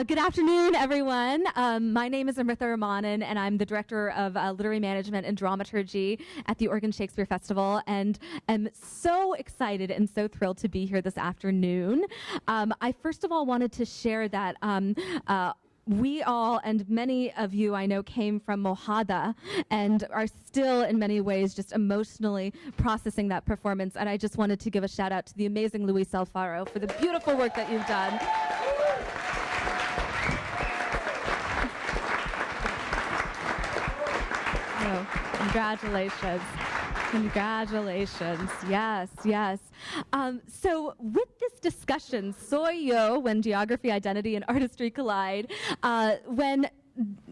Uh, good afternoon, everyone. Um, my name is Amrita Ramanan, and I'm the Director of uh, Literary Management and Dramaturgy at the Oregon Shakespeare Festival, and am so excited and so thrilled to be here this afternoon. Um, I first of all wanted to share that um, uh, we all and many of you I know came from Mojada and are still in many ways just emotionally processing that performance. And I just wanted to give a shout out to the amazing Luis Alfaro for the beautiful work that you've done. Oh, congratulations. Congratulations. Yes, yes. Um, so, with this discussion, soy yo, when geography, identity, and artistry collide, uh, when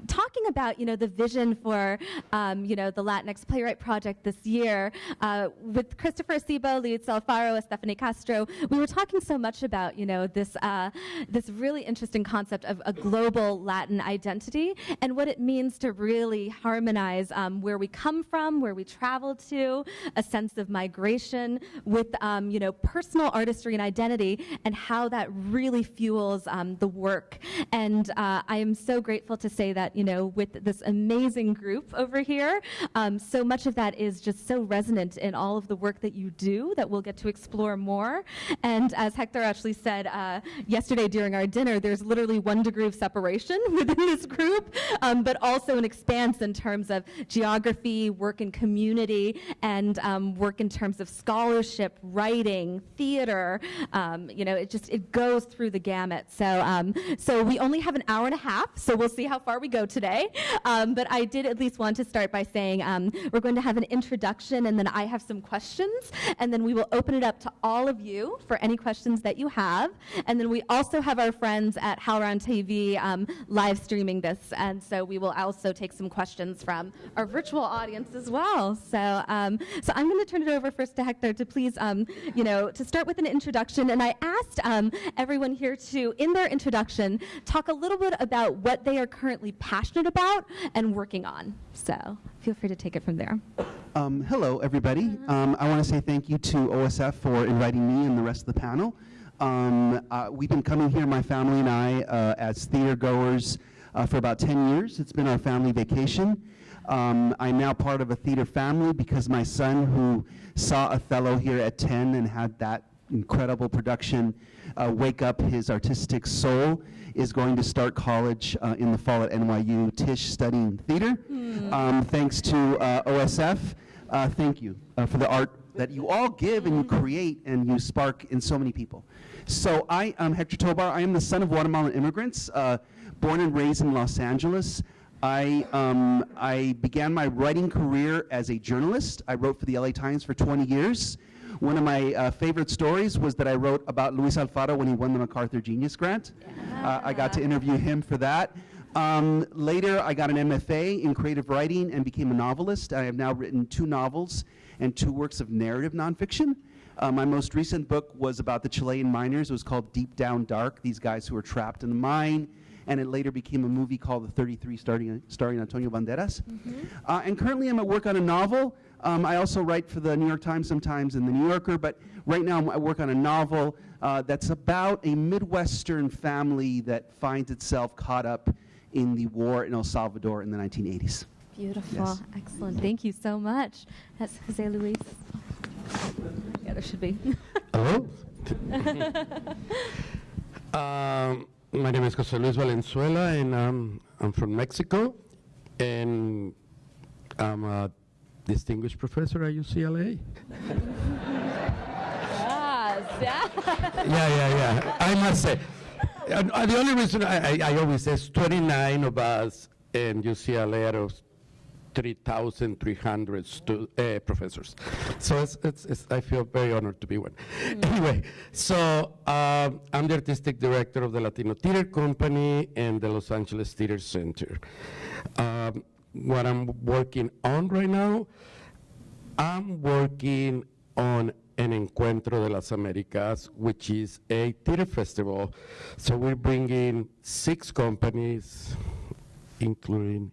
talking about you know the vision for um, you know the Latinx Playwright Project this year uh, with Christopher Acebo, Luis Alfaro, Stephanie Castro, we were talking so much about you know this uh, this really interesting concept of a global Latin identity and what it means to really harmonize um, where we come from, where we travel to, a sense of migration with um, you know personal artistry and identity, and how that really fuels um, the work. And uh, I am so grateful to say that you know, with this amazing group over here. Um, so much of that is just so resonant in all of the work that you do that we'll get to explore more. And as Hector actually said uh, yesterday during our dinner, there's literally one degree of separation within this group, um, but also an expanse in terms of geography, work in community, and um, work in terms of scholarship, writing, theater. Um, you know, it just it goes through the gamut. So, um, so we only have an hour and a half, so we'll see how far we go today. Um, but I did at least want to start by saying um, we're going to have an introduction and then I have some questions and then we will open it up to all of you for any questions that you have. And then we also have our friends at HowlRound TV um, live streaming this. And so we will also take some questions from our virtual audience as well. So, um, so I'm going to turn it over first to Hector to please, um, you know, to start with an introduction. And I asked um, everyone here to, in their introduction, talk a little bit about what they are currently passionate about and working on. So feel free to take it from there. Um, hello, everybody. Um, I want to say thank you to OSF for inviting me and the rest of the panel. Um, uh, we've been coming here, my family and I, uh, as theater goers uh, for about 10 years. It's been our family vacation. Um, I'm now part of a theater family because my son, who saw Othello here at 10 and had that incredible production uh, wake up his artistic soul, is going to start college uh, in the fall at NYU. Tisch studying theater. Mm. Um, thanks to uh, OSF. Uh, thank you uh, for the art that you all give and you hmm. create and you spark in so many people. So I am Hector Tobar. I am the son of Guatemalan immigrants, uh, born and raised in Los Angeles. I, um, I began my writing career as a journalist. I wrote for the LA Times for 20 years. One of my uh, favorite stories was that I wrote about Luis Alfaro when he won the MacArthur Genius Grant. Uh, I got to interview him for that. Um, later, I got an MFA in creative writing and became a novelist. I have now written two novels and two works of narrative nonfiction. Uh, my most recent book was about the Chilean miners. It was called Deep Down Dark, these guys who were trapped in the mine. And it later became a movie called The 33 starring, starring Antonio Banderas. Mm -hmm. uh, and currently I'm at work on a novel um, I also write for the New York Times sometimes and the New Yorker, but right now I work on a novel uh, that's about a Midwestern family that finds itself caught up in the war in El Salvador in the 1980s. Beautiful, yes. excellent. Thank you so much. That's Jose Luis. Yeah, there should be. Hello. um, my name is Jose Luis Valenzuela, and um, I'm from Mexico, and I'm a distinguished professor at UCLA. yes, yeah. yeah, yeah, yeah. I must say, uh, the only reason I, I, I, always say 29 of us in UCLA out of 3,300 uh, professors. So it's, it's, it's, I feel very honored to be one. Mm. Anyway, so um, I'm the artistic director of the Latino Theater Company and the Los Angeles Theater Center. Um, what I'm working on right now, I'm working on an Encuentro de las Americas, which is a theater festival. So we're bringing six companies, including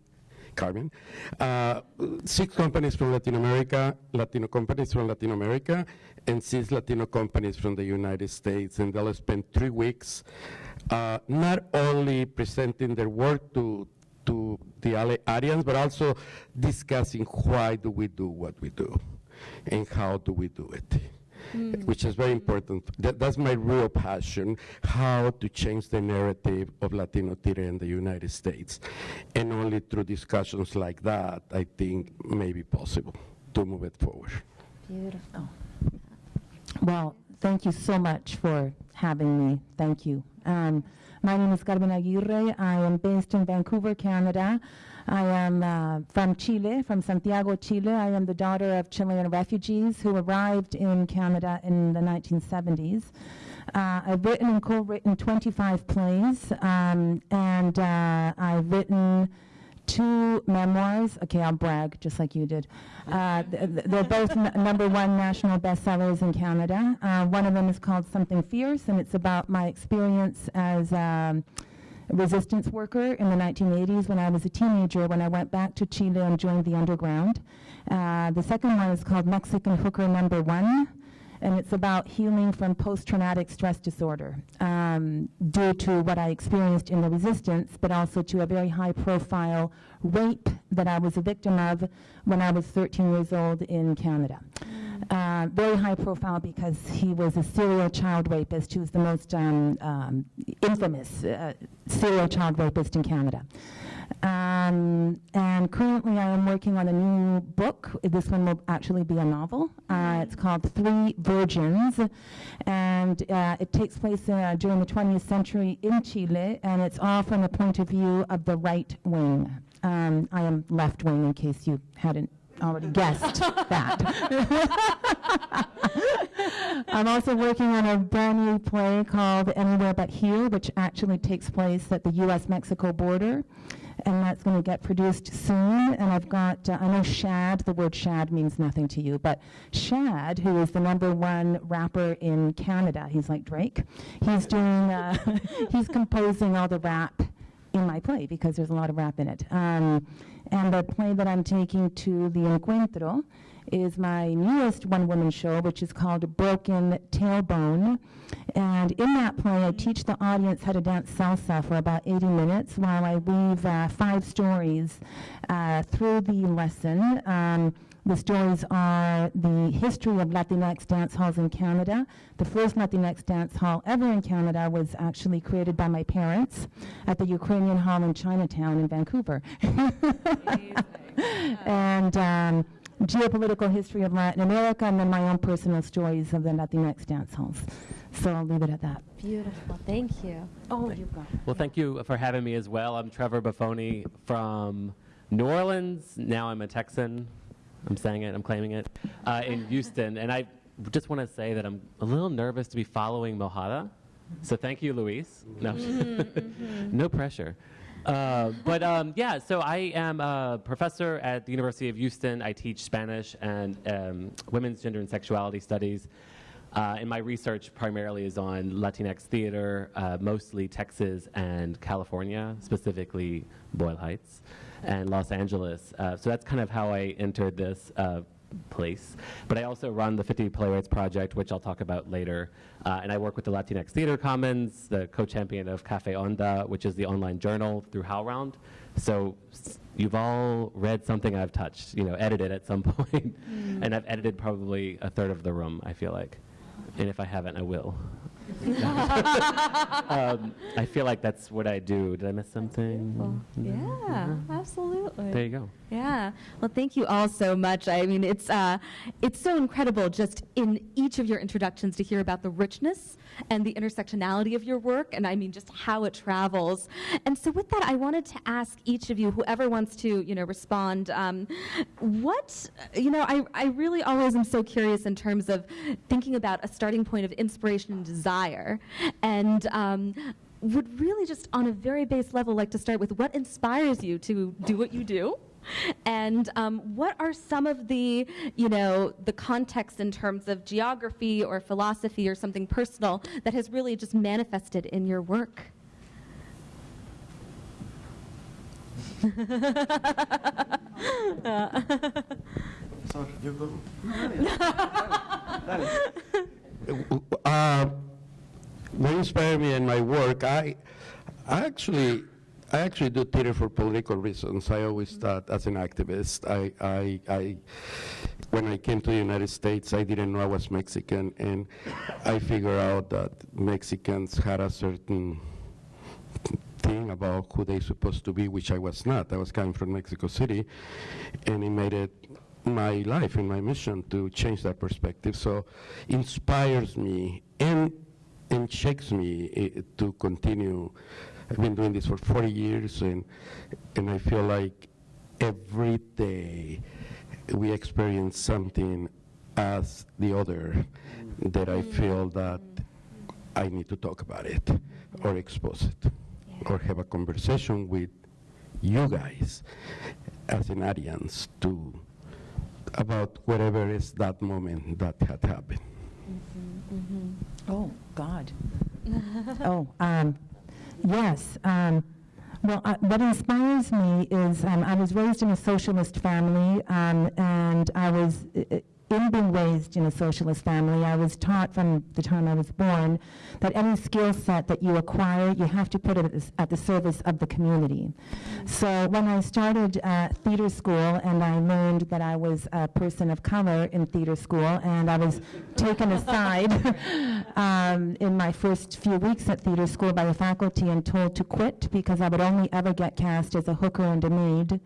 Carmen. Uh, six companies from Latin America, Latino companies from Latin America, and six Latino companies from the United States. And they'll spend three weeks uh, not only presenting their work to, to the audience, but also discussing why do we do what we do and how do we do it. Mm. Which is very important. That, that's my real passion, how to change the narrative of Latino theater in the United States. And only through discussions like that, I think, may be possible to move it forward. Beautiful. Well, thank you so much for having me. Thank you. Um, my name is Carmen Aguirre. I am based in Vancouver, Canada. I am uh, from Chile, from Santiago, Chile. I am the daughter of Chilean refugees who arrived in Canada in the 1970s. Uh, I've written and co-written 25 plays, um, and uh, I've written two memoirs. Okay, I'll brag, just like you did. Uh, they're both number one national bestsellers in Canada. Uh, one of them is called Something Fierce, and it's about my experience as um, a resistance worker in the 1980s when I was a teenager, when I went back to Chile and joined the underground. Uh, the second one is called Mexican Hooker Number One and it's about healing from post-traumatic stress disorder um, due to what I experienced in the resistance, but also to a very high-profile rape that I was a victim of when I was 13 years old in Canada. Uh, very high profile because he was a serial child rapist who's the most um, um, infamous uh, serial child rapist in Canada. Um, and currently, I am working on a new book. This one will actually be a novel. Uh, it's called Three Virgins, and uh, it takes place uh, during the 20th century in Chile, and it's all from the point of view of the right wing. Um, I am left wing, in case you hadn't already guessed that. I'm also working on a brand new play called Anywhere But Here, which actually takes place at the US Mexico border and that's going to get produced soon. And I've got, uh, I know Shad, the word Shad means nothing to you, but Shad, who is the number one rapper in Canada, he's like Drake, he's doing, uh, he's composing all the rap in my play because there's a lot of rap in it. Um, and the play that I'm taking to the Encuentro is my newest one woman show, which is called Broken Tailbone. And in that play, I teach the audience how to dance salsa for about 80 minutes while I weave uh, five stories uh, through the lesson. Um, the stories are the history of Latinx dance halls in Canada. The first Latinx dance hall ever in Canada was actually created by my parents at the Ukrainian Hall in Chinatown in Vancouver. and um, geopolitical history of Latin America, and then my own personal stories of the Latinx dance halls. So I'll leave it at that. Beautiful. Thank you. Oh, you've got it. Well, thank you for having me as well. I'm Trevor Boffone from New Orleans. Now I'm a Texan. I'm saying it, I'm claiming it, uh, in Houston. And I just want to say that I'm a little nervous to be following Mojada. So thank you, Luis. No, mm-hmm. no pressure. Uh, but um, yeah, so I am a professor at the University of Houston. I teach Spanish and um, women's gender and sexuality studies. Uh, and my research primarily is on Latinx theater, uh, mostly Texas and California, specifically Boyle Heights and Los Angeles. Uh, so that's kind of how I entered this uh, place. But I also run the 50 Playwrights Project, which I'll talk about later. Uh, and I work with the Latinx Theater Commons, the co-champion of Cafe Onda, which is the online journal through HowlRound. So you've all read something I've touched, you know, edited at some point. Mm. and I've edited probably a third of the room, I feel like. And if I haven't, I will. um, I feel like that's what I do. Did I miss something? Yeah, absolutely. There you go. Yeah. Well, thank you all so much. I mean, it's uh, it's so incredible just in each of your introductions to hear about the richness and the intersectionality of your work, and I mean just how it travels. And so, with that, I wanted to ask each of you, whoever wants to, you know, respond, um, what, you know, I I really always am so curious in terms of thinking about a starting point of inspiration and desire, and um, would really just on a very base level like to start with what inspires you to do what you do and um, what are some of the, you know, the context in terms of geography or philosophy or something personal that has really just manifested in your work? Uh, what inspire me in my work, I, I actually, I actually do theater for political reasons. I always mm-hmm. thought, as an activist, I, I, I, when I came to the United States, I didn't know I was Mexican, and I figured out that Mexicans had a certain thing about who they supposed to be, which I was not. I was coming from Mexico City, and it made it my life and my mission to change that perspective. So inspires me and and shakes me eh, to continue. I've been doing this for 40 years, and and I feel like every day we experience something as the other that I feel mm-hmm. that I need to talk about it or expose it or have a conversation with you guys as an audience to about whatever is that moment that had happened. Mm-hmm, mm-hmm. Oh, God. oh, um, yes. Um, well, uh, what inspires me is um, I was raised in a socialist family, um, and I was, in being raised in a socialist family, I was taught from the time I was born that any skill set that you acquire, you have to put it at the, at the service of the community. So when I started uh, theater school and I learned that I was a person of color in theater school and I was taken aside um, in my first few weeks at theater school by the faculty and told to quit because I would only ever get cast as a hooker and a maid.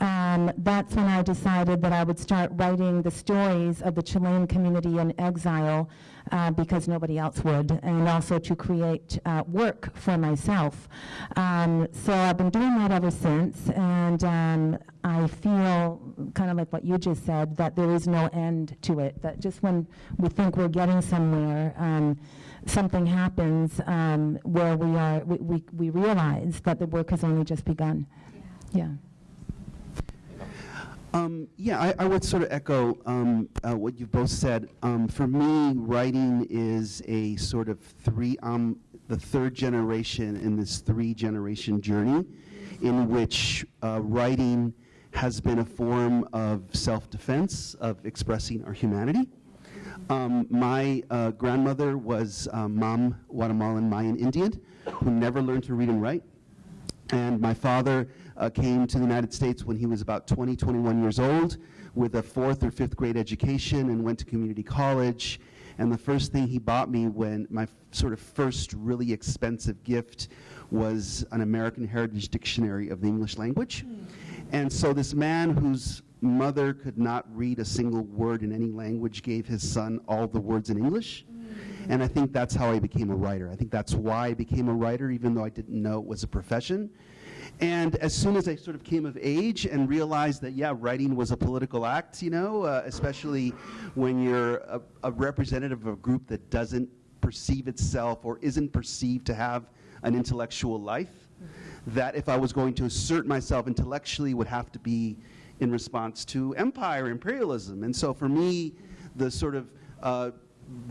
Um, that's when I decided that I would start writing the stories of the Chilean community in exile uh, because nobody else would, and also to create uh, work for myself. Um, so I've been doing that ever since, and um, I feel kind of like what you just said that there is no end to it. That just when we think we're getting somewhere, um, something happens um, where we are we, we, we realize that the work has only just begun. Yeah. Um, yeah, I, I would sort of echo um, uh, what you've both said. Um, for me, writing is a sort of three, um, the third generation in this three generation journey in which uh, writing has been a form of self defense, of expressing our humanity. Um, my uh, grandmother was um, Mam Guatemalan Mayan Indian who never learned to read and write. And my father uh, came to the United States when he was about 20, 21 years old with a fourth or fifth grade education and went to community college. And the first thing he bought me when my sort of first really expensive gift was an American Heritage Dictionary of the English language. And so this man whose mother could not read a single word in any language gave his son all the words in English. And I think that's how I became a writer. I think that's why I became a writer, even though I didn't know it was a profession. And as soon as I sort of came of age and realized that, yeah, writing was a political act, you know, uh, especially when you're a, a representative of a group that doesn't perceive itself or isn't perceived to have an intellectual life, that if I was going to assert myself intellectually would have to be in response to empire, imperialism. And so for me, the sort of uh,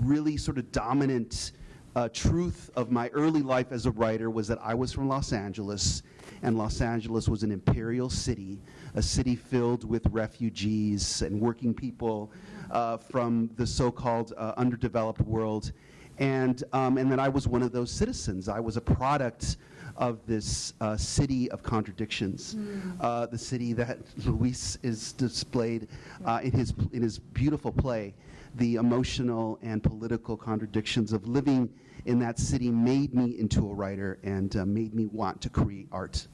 really sort of dominant uh, truth of my early life as a writer was that I was from Los Angeles, and Los Angeles was an imperial city, a city filled with refugees and working people uh, from the so-called uh, underdeveloped world, and um, and that I was one of those citizens. I was a product of this uh, city of contradictions, uh, the city that Luis is displayed uh, in his in his beautiful play. The emotional and political contradictions of living in that city made me into a writer and uh, made me want to create art.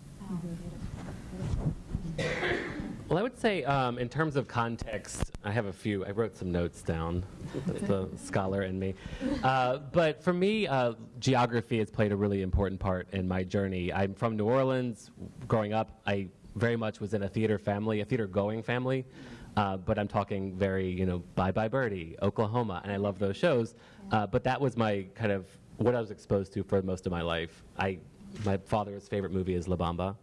Well, I would say um, in terms of context, I have a few. I wrote some notes down. The scholar in me. Uh, but for me, uh, geography has played a really important part in my journey. I'm from New Orleans. Growing up, I very much was in a theater family, a theater-going family. Uh, but I'm talking very, you know, Bye Bye Birdie, Oklahoma, and I love those shows. Uh, but that was my kind of what I was exposed to for most of my life. I, my father's favorite movie is La Bamba.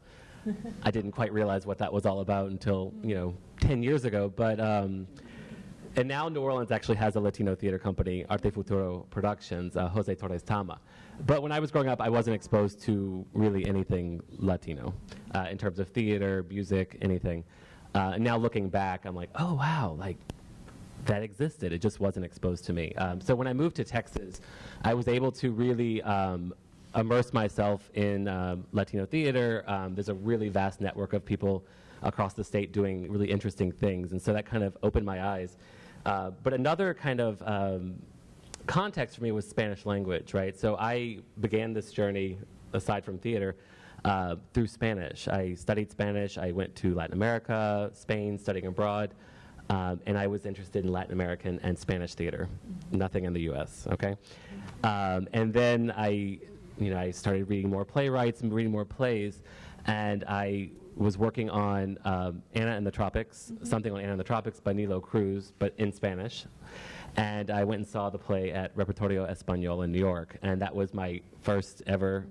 I didn't quite realize what that was all about until you know 10 years ago. But um, and now New Orleans actually has a Latino theater company, Arte Futuro Productions, uh, Jose Torres Tama. But when I was growing up, I wasn't exposed to really anything Latino uh, in terms of theater, music, anything. Uh, now looking back, I'm like, oh wow, like that existed. It just wasn't exposed to me. Um, so when I moved to Texas, I was able to really um, immerse myself in um, Latino theater. Um, there's a really vast network of people across the state doing really interesting things, and so that kind of opened my eyes. Uh, but another kind of um, context for me was Spanish language, right? So I began this journey, aside from theater, uh, through Spanish. I studied Spanish. I went to Latin America, Spain, studying abroad, um, and I was interested in Latin American and Spanish theater. Nothing in the U.S. Okay, um, and then I, you know, I started reading more playwrights and reading more plays, and I was working on um, Anna in the Tropics, something on Anna in the Tropics by Nilo Cruz, but in Spanish. And I went and saw the play at Repertorio Español in New York, and that was my first ever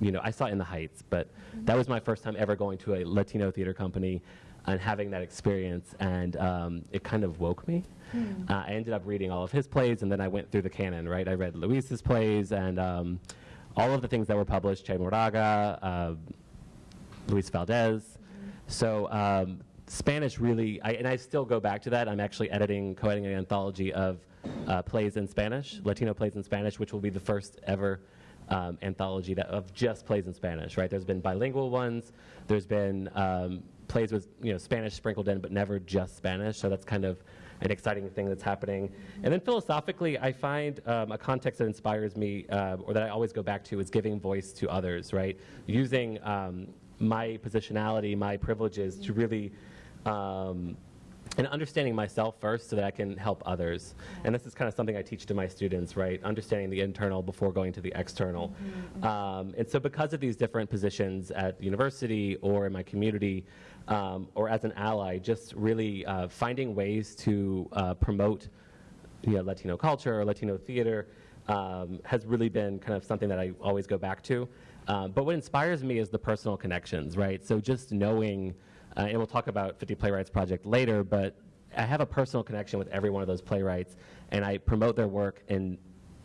you know, I saw it in the Heights, but that was my first time ever going to a Latino theater company and having that experience, and um, it kind of woke me. Uh, I ended up reading all of his plays, and then I went through the canon, right? I read Luis's plays and um, all of the things that were published, Che Moraga, uh, Luis Valdez. So um, Spanish really, I, and I still go back to that. I'm actually editing, co-editing an anthology of uh, plays in Spanish, Latino plays in Spanish, which will be the first ever um, anthology that, of just plays in Spanish. Right? There's been bilingual ones. There's been um, plays with you know Spanish sprinkled in, but never just Spanish. So that's kind of an exciting thing that's happening. And then philosophically, I find um, a context that inspires me, uh, or that I always go back to, is giving voice to others. Right? Using um, my positionality, my privileges to really um, and understanding myself first so that I can help others. And this is kind of something I teach to my students, right? Understanding the internal before going to the external. Um, and so, because of these different positions at the university or in my community, um, or as an ally, just really uh, finding ways to uh, promote you know, Latino culture or Latino theater um, has really been kind of something that I always go back to. Um, but what inspires me is the personal connections, right? So just knowing, uh, and we'll talk about 50 Playwrights Project later, but I have a personal connection with every one of those playwrights, and I promote their work in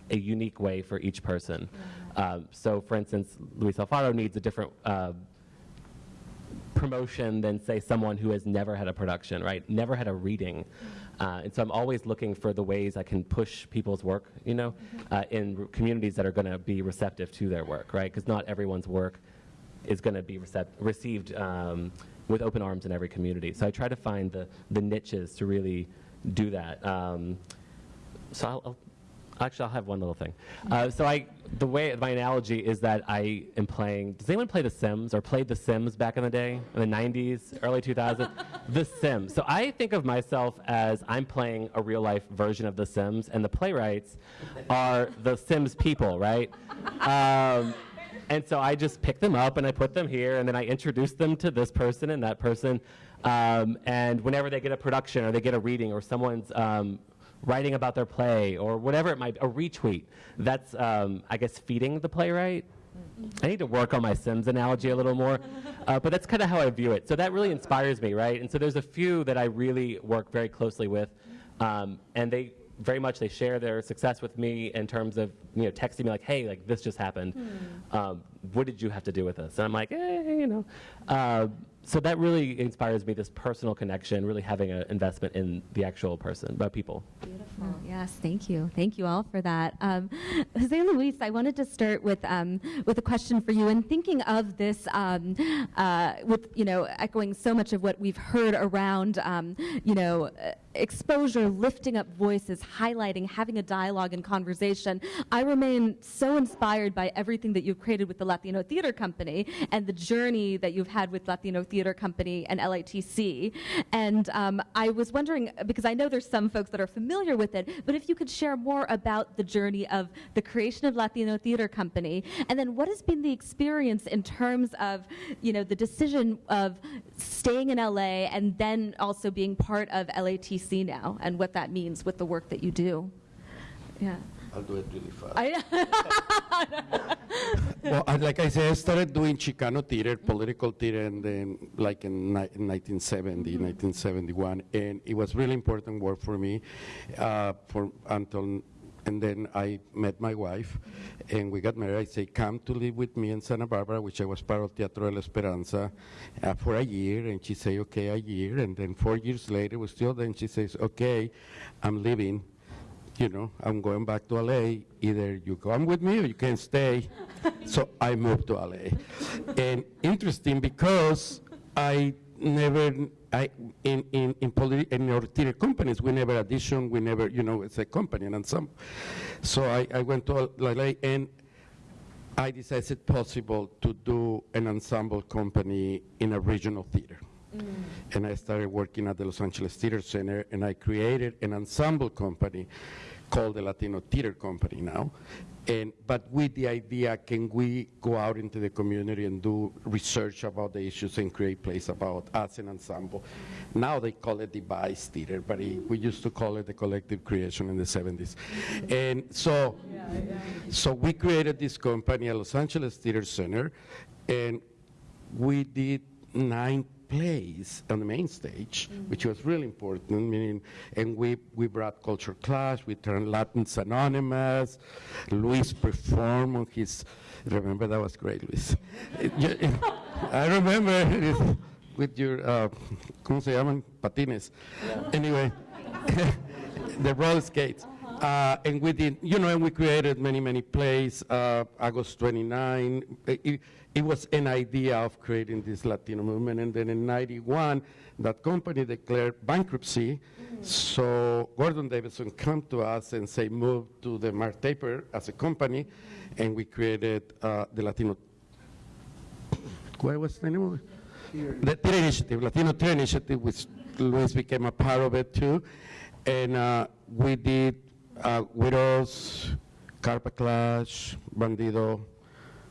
a unique way for each person. Um, so, for instance, Luis Alfaro needs a different uh, promotion than, say, someone who has never had a production, right? Never had a reading. Uh, and so I'm always looking for the ways I can push people's work, you know, uh, in communities that are going to be receptive to their work, right? Because not everyone's work is going to be received um, with open arms in every community. So I try to find the, the niches to really do that. Um, so I'll, I'll actually I'll have one little thing. Uh, so I the way my analogy is that I am playing. Does anyone play The Sims or played The Sims back in the day in the 90s, early 2000s? the Sims. So I think of myself as I'm playing a real life version of The Sims, and the playwrights are the Sims people, right? Um, and so I just pick them up and I put them here, and then I introduce them to this person and that person. Um, and whenever they get a production or they get a reading or someone's um, writing about their play or whatever it might be, a retweet, that's, um, I guess, feeding the playwright. I need to work on my Sims analogy a little more, uh, but that's kind of how I view it. So that really inspires me, right? And so there's a few that I really work very closely with, um, and they very much they share their success with me in terms of you know texting me like, hey, like this just happened. Um, what did you have to do with this? And I'm like, eh, you know. Uh, so that really inspires me. This personal connection, really having an investment in the actual person, but people. Beautiful. Yes, thank you. Thank you all for that. Um, Jose Luis, I wanted to start with um, with a question for you. And thinking of this, um, uh, with you know, echoing so much of what we've heard around, um, you know. Uh, exposure, lifting up voices, highlighting, having a dialogue and conversation. I remain so inspired by everything that you've created with the Latino Theater Company and the journey that you've had with Latino Theater Company and LATC. And um, I was wondering, because I know there's some folks that are familiar with it, but if you could share more about the journey of the creation of Latino Theater Company, and then what has been the experience in terms of, you know, the decision of staying in LA and then also being part of LATC now, and what that means with the work that you do. Yeah. I'll do it really fast. I, well, I, like I said, I started doing Chicano theater, political theater, and then like in, in 1970, 1971, and it was really important work for me. Uh, for until, and then I met my wife, and we got married. I say, come to live with me in Santa Barbara, which I was part of Teatro de la Esperanza, uh, for a year, and she say, okay, a year, and then four years later, we still. Then she says, okay, I'm leaving you know, I'm going back to LA. Either you come with me or you can stay. so I moved to LA. And interesting because I never, I, in, in, in, politi- in our theater companies, we never audition, we never, you know, it's a company and some. So I, I went to LA and I decided possible to do an ensemble company in a regional theater. Mm. And I started working at the Los Angeles Theater Center, and I created an ensemble company called the Latino Theater Company now. And, but with the idea, can we go out into the community and do research about the issues and create plays about us an ensemble? Now they call it device theater, but it, we used to call it the collective creation in the 70s. And so, so we created this company at Los Angeles Theater Center, and we did nine plays on the main stage, which was really important. Meaning, and we, we brought Culture Clash, we turned Latins Anonymous. Luis performed on his. Remember that was great, Luis. I remember it with your uh, ¿cómo se llaman? Patines. Anyway, the roller skates. Uh, and we did, you know, and we created many, many plays. Uh, August 29. It, it was an idea of creating this Latino movement. And then in 91, that company declared bankruptcy. So Gordon Davidson came to us and say, move to the Mark Taper as a company. And we created uh, the Latino what was the name of it? The Theater Initiative, Latino Theater Initiative, which Luis became a part of it too. And uh, we did uh, Widows, Carpa Clash, Bandido,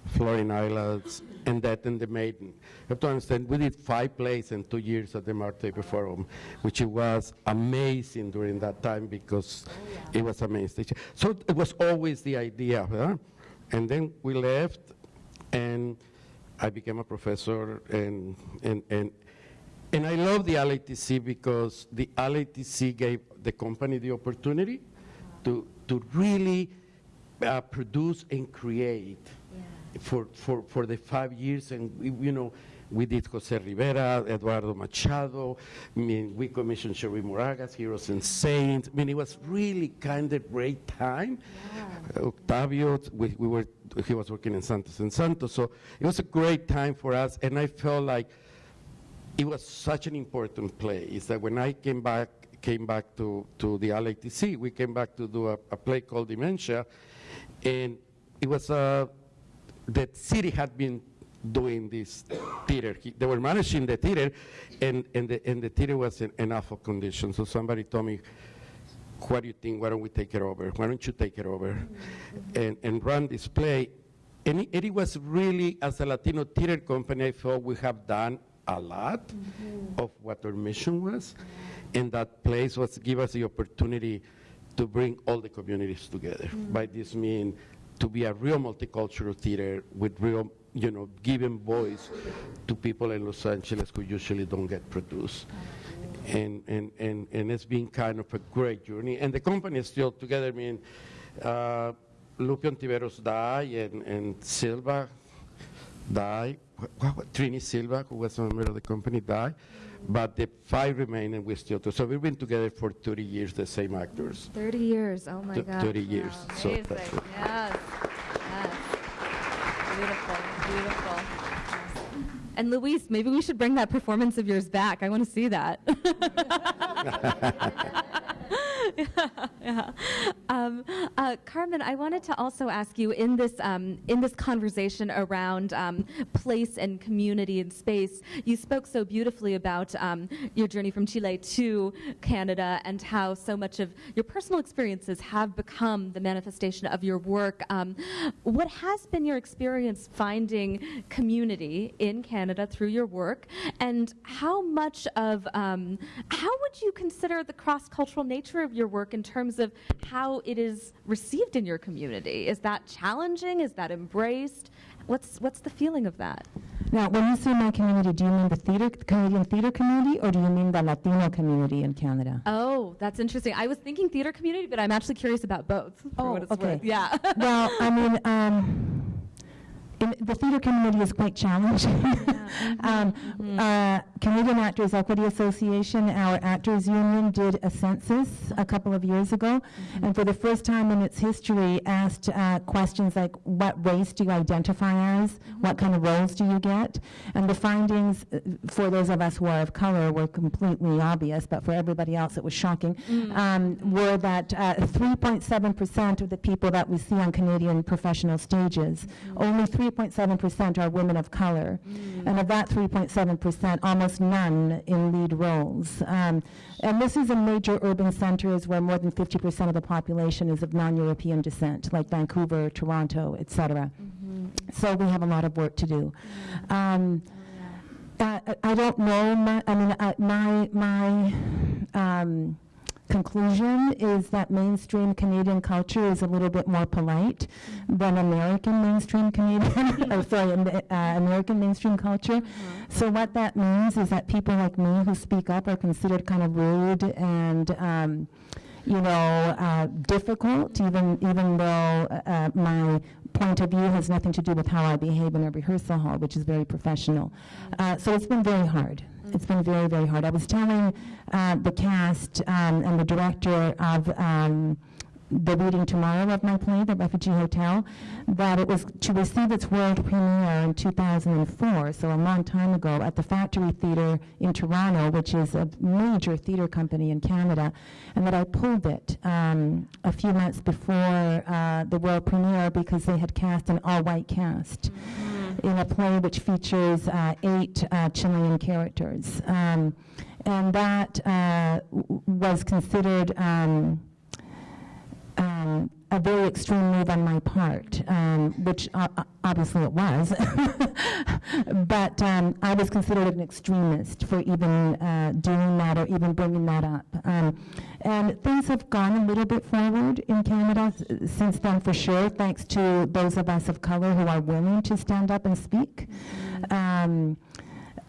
Floating Islands, and that and the Maiden. You have to understand, we did five plays in two years at the Mark Taper Forum, which was amazing during that time because it was amazing. So it was always the idea, huh? and then we left, and I became a professor, and and and and I love the LATC because the LATC gave the company the opportunity to to really uh, produce and create for, for, for the five years, and we, you know, we did Jose Rivera, Eduardo Machado. I mean, we commissioned Cherríe Moraga's, Heroes and Saints. I mean, it was really kind of great time. Uh, Octavio, we, we were, he was working in Santos and Santos, so it was a great time for us, and I felt like it was such an important place that when I came back, came back to, to the LATC, we came back to do a, a play called Dementia, and it was a the city had been doing this theater. He, they were managing the theater, and, and, the, and the theater was in, in awful condition. So somebody told me, what do you think? Why don't we take it over? Why don't you take it over and, and run this play? And it, it was really, as a Latino theater company, I felt we have done a lot mm-hmm. of what our mission was. And that place was give us the opportunity to bring all the communities together. Mm. By this mean to be a real multicultural theater with real, you know, giving voice to people in Los Angeles who usually don't get produced. And, and, and, and it's been kind of a great journey. And the company is still together. I mean, uh, Lupe Ontiveros died and, and Silva died. Trini Silva, who was a member of the company, died. But the five remain and we still do. So we've been together for 30 years, the same actors. 30 years. Oh my Th- God. 30 years. Wow, So amazing. yes. Yes. Beautiful. Beautiful. And Luis, maybe we should bring that performance of yours back. I want to see that. yeah, yeah. Um, uh, Carmen, I wanted to also ask you in this um, in this conversation around um, place and community and space. You spoke so beautifully about um, your journey from Chile to Canada and how so much of your personal experiences have become the manifestation of your work. Um, what has been your experience finding community in Canada through your work, and how much of um, how would you consider the cross cultural nature of your work in terms of how it is received in your community? Is that challenging? Is that embraced? What's what's the feeling of that? Now, when you say my community, do you mean the theater, Canadian theater community, or do you mean the Latino community in Canada? Oh, that's interesting. I was thinking theater community, but I'm actually curious about both. For Oh, what it's okay. worth. Yeah. well, I mean, um, in, the theater community is quite challenging. um, uh, Canadian Actors Equity Association, our actors union, did a census a couple of years ago, and for the first time in its history, asked uh, questions like, "What race do you identify as? What kind of roles do you get?" And the findings uh, for those of us who are of color were completely obvious, but for everybody else, it was shocking. Um, were that uh, 3.7% of the people that we see on Canadian professional stages, only 3.7% are women of color. And of that 3.7%, almost none in lead roles. Um, and this is in major urban centers where more than 50% of the population is of non-European descent, like Vancouver, Toronto, et cetera. So we have a lot of work to do. Um, uh, I- I don't know. My, I mean, uh, my my um, conclusion is that mainstream Canadian culture is a little bit more polite than American mainstream Canadian. or sorry, uh, American mainstream culture. So what that means is that people like me who speak up are considered kind of rude and. Um, you know, uh, difficult, even even though uh, my point of view has nothing to do with how I behave in a rehearsal hall, which is very professional. Uh, so it's been very hard. It's been very, very hard. I was telling uh, the cast um, and the director of um, the reading tomorrow of my play, The Refugee Hotel, that it was to receive its world premiere in 2004, so a long time ago, at the Factory Theatre in Toronto, which is a major theatre company in Canada, and that I pulled it um, a few months before uh, the world premiere because they had cast an all-white cast in a play which features uh, eight uh, Chilean characters. Um, and that uh, w- was considered um, um, a very extreme move on my part, um, which obviously it was. but um, I was considered an extremist for even uh, doing that or even bringing that up. Um, and things have gone a little bit forward in Canada since then, for sure, thanks to those of us of color who are willing to stand up and speak. Um,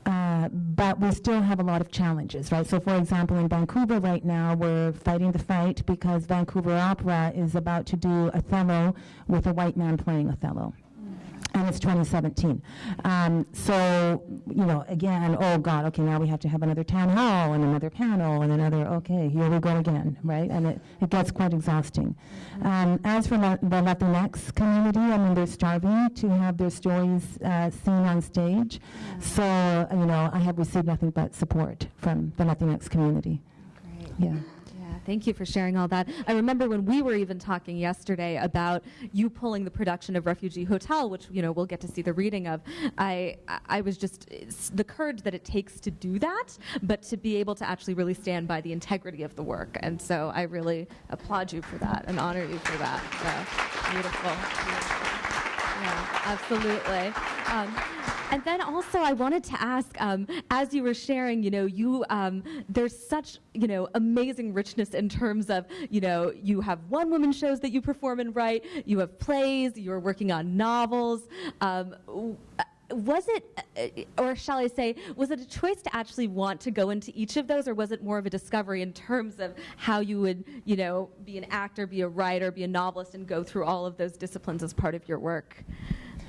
uh, but we still have a lot of challenges, right? So, for example, in Vancouver right now, we're fighting the fight because Vancouver Opera is about to do Othello with a white man playing Othello. And it's 2017. Um, so, you know, again, oh God, okay, now we have to have another town hall and another panel and another, okay, here we go again, right? And it, it gets quite exhausting. Um, as for la- the Latinx community, I mean, they're starving to have their stories uh, seen on stage. So, you know, I have received nothing but support from the Latinx community. Great. Yeah. Thank you for sharing all that. I remember when we were even talking yesterday about you pulling the production of Refugee Hotel, which you know we'll get to see the reading of. I I- was just the courage that it takes to do that, but to be able to actually really stand by the integrity of the work. And so I really applaud you for that and honor you for that. So beautiful. beautiful. Yeah, absolutely. Um, and then also, I wanted to ask, um, as you were sharing, you know, you um, there's such you know amazing richness in terms of you know you have one woman shows that you perform and write, you have plays, you're working on novels. Um, was it, uh, or shall I say, was it a choice to actually want to go into each of those, or was it more of a discovery in terms of how you would, you know, be an actor, be a writer, be a novelist, and go through all of those disciplines as part of your work?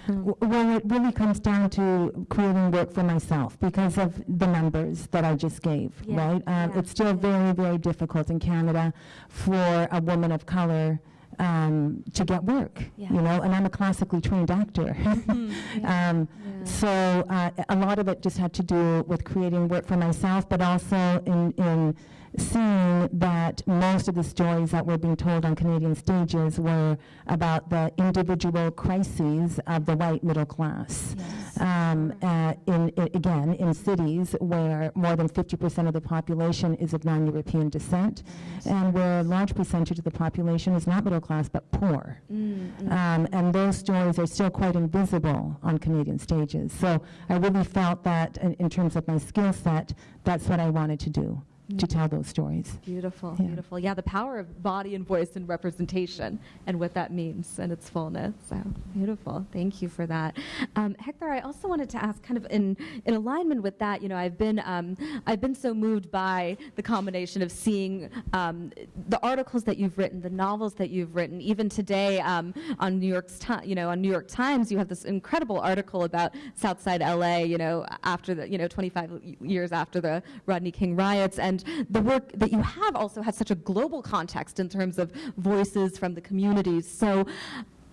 W- Well, it really comes down to creating work for myself because of the numbers that I just gave, Yeah, right? Um, yeah, It's still very, very difficult in Canada for a woman of color um, to get work, Yeah. you know, and I'm a classically trained actor. um, So uh, a lot of it just had to do with creating work for myself, but also in, in seeing that most of the stories that were being told on Canadian stages were about the individual crises of the white middle class. Um, uh, in, i again, in cities where more than 50% of the population is of non-European descent, and where a large percentage of the population is not middle class but poor. Um, and those stories are still quite invisible on Canadian stages. So I really felt that, in, in terms of my skill set, that's what I wanted to do. To tell those stories. Beautiful, Yeah. beautiful. Yeah, the power of body and voice and representation and what that means and its fullness. So beautiful. Thank you for that. Um, Hector, I also wanted to ask, kind of in, in alignment with that, you know, I've been um, I've been so moved by the combination of seeing um, the articles that you've written, the novels that you've written. Even today um, on New York's you know, on New York Times, you have this incredible article about Southside LA, you know, after the, you know, 25 years after the Rodney King riots. And the work that you have also has such a global context in terms of voices from the communities. So,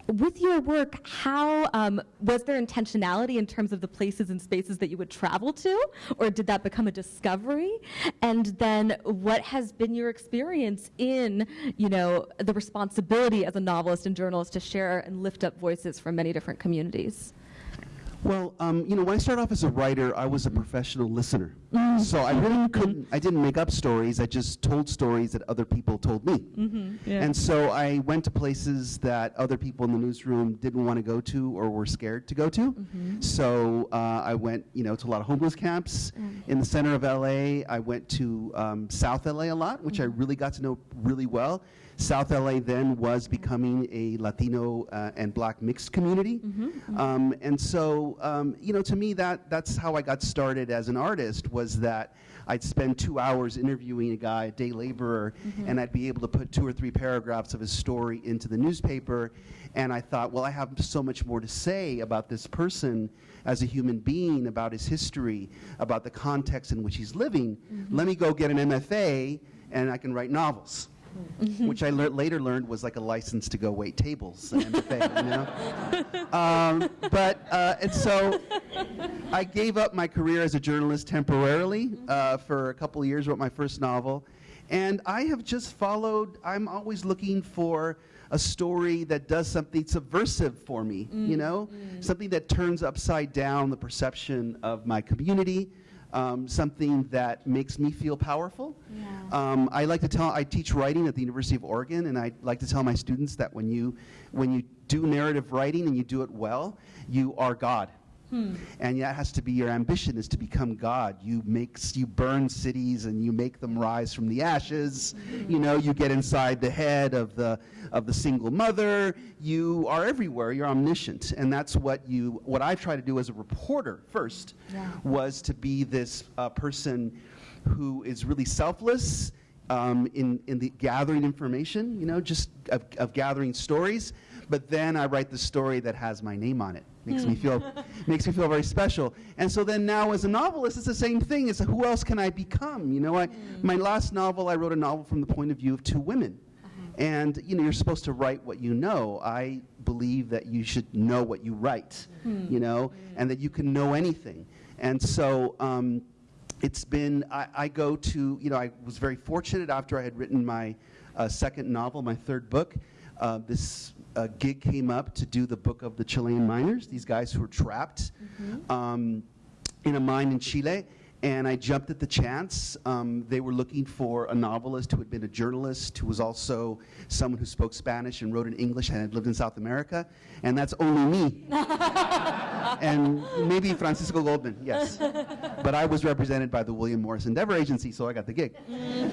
with your work, how um, was there intentionality in terms of the places and spaces that you would travel to, or did that become a discovery? And then, what has been your experience in, you know, the responsibility as a novelist and journalist to share and lift up voices from many different communities? Well, um, you know, when I started off as a writer, I was a professional listener. So I really couldn't, I didn't make up stories, I just told stories that other people told me. And so I went to places that other people in the newsroom didn't want to go to or were scared to go to. So uh, I went, you know, to a lot of homeless camps in the center of LA. I went to um, South LA a lot, which I really got to know really well. South LA then was becoming a Latino uh, and Black mixed community, um, and so um, you know, to me, that that's how I got started as an artist. Was that I'd spend two hours interviewing a guy, a day laborer, and I'd be able to put two or three paragraphs of his story into the newspaper, and I thought, well, I have so much more to say about this person as a human being, about his history, about the context in which he's living. Let me go get an MFA, and I can write novels which I lear- later learned was like a license to go wait tables, an MFA, you know? Um, but, uh, and so I gave up my career as a journalist temporarily uh, for a couple of years, wrote my first novel, and I have just followed, I'm always looking for a story that does something subversive for me, you know? Something that turns upside down the perception of my community, um, something that makes me feel powerful. Um, I like to tell, I teach writing at the University of Oregon, and I like to tell my students that when you, when you do narrative writing and you do it well, you are God. And that has to be your ambition is to become God. You make you burn cities and you make them rise from the ashes. You know, you get inside the head of the of the single mother. You are everywhere. You're omniscient, and that's what you. What I try to do as a reporter first was to be this uh, person who is really selfless um, in in the gathering information. You know, just of, of gathering stories. But then I write the story that has my name on it makes me feel makes me feel very special. And so then now as a novelist it's the same thing. It's who else can i become? You know i my last novel i wrote a novel from the point of view of two women. And you know you're supposed to write what you know. I believe that you should know what you write you know and that you can know anything. And so um, it's been I, I go to you know i was very fortunate after i had written my uh, second novel my third book uh, this uh, gig came up to do the book of the chilean miners these guys who were trapped um, in a mine in chile and i jumped at the chance. Um, they were looking for a novelist who had been a journalist who was also someone who spoke spanish and wrote in english and had lived in south america and that's only me and maybe Francisco Goldman, yes. but I was represented by the William Morris Endeavor Agency, so I got the gig.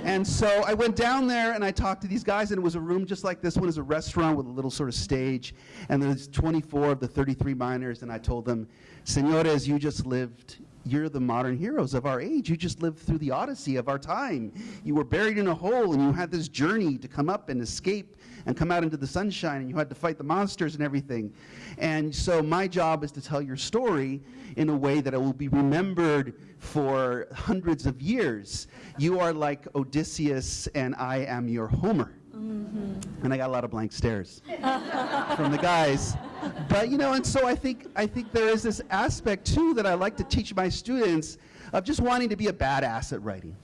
and so I went down there and I talked to these guys, and it was a room just like this one is a restaurant with a little sort of stage, and there's 24 of the 33 miners, and I told them, Senores, you just lived. You're the modern heroes of our age. You just lived through the odyssey of our time. You were buried in a hole and you had this journey to come up and escape and come out into the sunshine and you had to fight the monsters and everything. And so my job is to tell your story in a way that it will be remembered for hundreds of years. You are like Odysseus and I am your Homer. Mm-hmm. And I got a lot of blank stares from the guys. But you know, and so I think I think there is this aspect too that I like to teach my students of just wanting to be a badass at writing.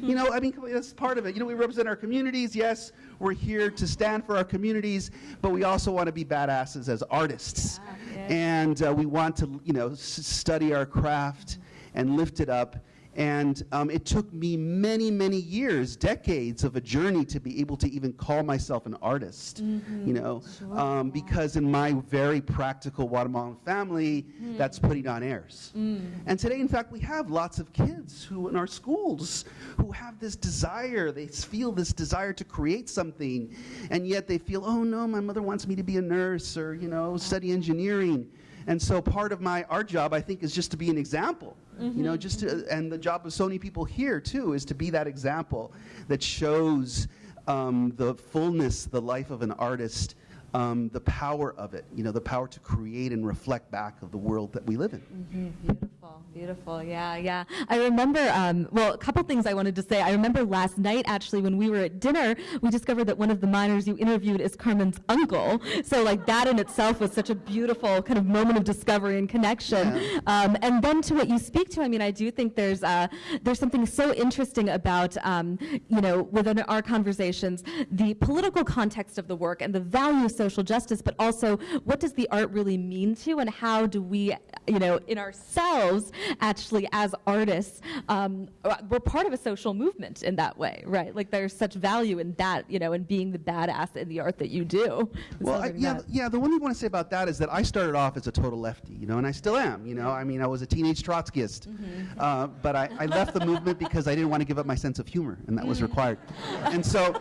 You know, I mean, that's part of it. You know, we represent our communities. Yes, we're here to stand for our communities, but we also want to be badasses as artists. And uh, we want to, you know, s- study our craft and lift it up And um, it took me many, many years, decades of a journey to be able to even call myself an artist, you know, um, because in my very practical Guatemalan family, that's putting on airs. And today, in fact, we have lots of kids who in our schools who have this desire, they feel this desire to create something, and yet they feel, oh no, my mother wants me to be a nurse or, you know, study engineering. And so part of my art job, I think, is just to be an example. You know, just to, and the job of so many people here too is to be that example that shows um, the fullness, the life of an artist, um, the power of it. You know, the power to create and reflect back of the world that we live in. Beautiful, beautiful. Yeah, yeah. I remember, um, well, a couple things I wanted to say. I remember last night, actually, when we were at dinner, we discovered that one of the miners you interviewed is Carmen's uncle. So, like, that in itself was such a beautiful kind of moment of discovery and connection. Yeah. Um, and then to what you speak to, I mean, I do think there's, uh, there's something so interesting about, um, you know, within our conversations, the political context of the work and the value of social justice, but also what does the art really mean to and how do we, you know, in ourselves, actually as artists, um, we're part of a social movement in that way, right? Like there's such value in that, you know, in being the badass in the art that you do. Well, I, yeah, that. yeah. The one thing I want to say about that is that I started off as a total lefty, you know, and I still am. You know, I mean, I was a teenage Trotskyist, Mm-hmm. uh, but I, I left the movement because I didn't want to give up my sense of humor, and that was Mm. required. And so,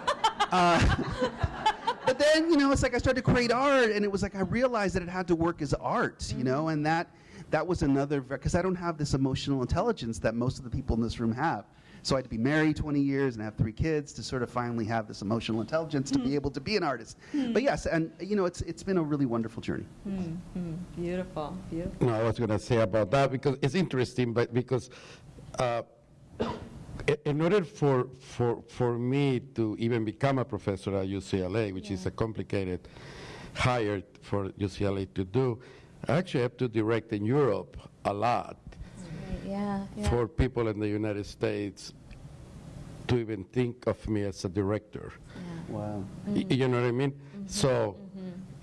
uh, but then, you know, it's like I started to create art, and it was like I realized that it had to work as art, you know, and that that was another because I don't have this emotional intelligence that most of the people in this room have. So I had to be married 20 years and have three kids to sort of finally have this emotional intelligence to be hmm. able to be an artist. Hmm. But yes, and you know, it's it's been a really wonderful journey. Hmm, beautiful, beautiful. No, I was going to say about that because it's interesting, but because uh, in order for, for, for me to even become a professor at UCLA, which is a complicated hire for UCLA to do, I actually have to direct in Europe a lot Yeah, for people in the United States to even think of me as a director. Wow. Y- You know what I mean? So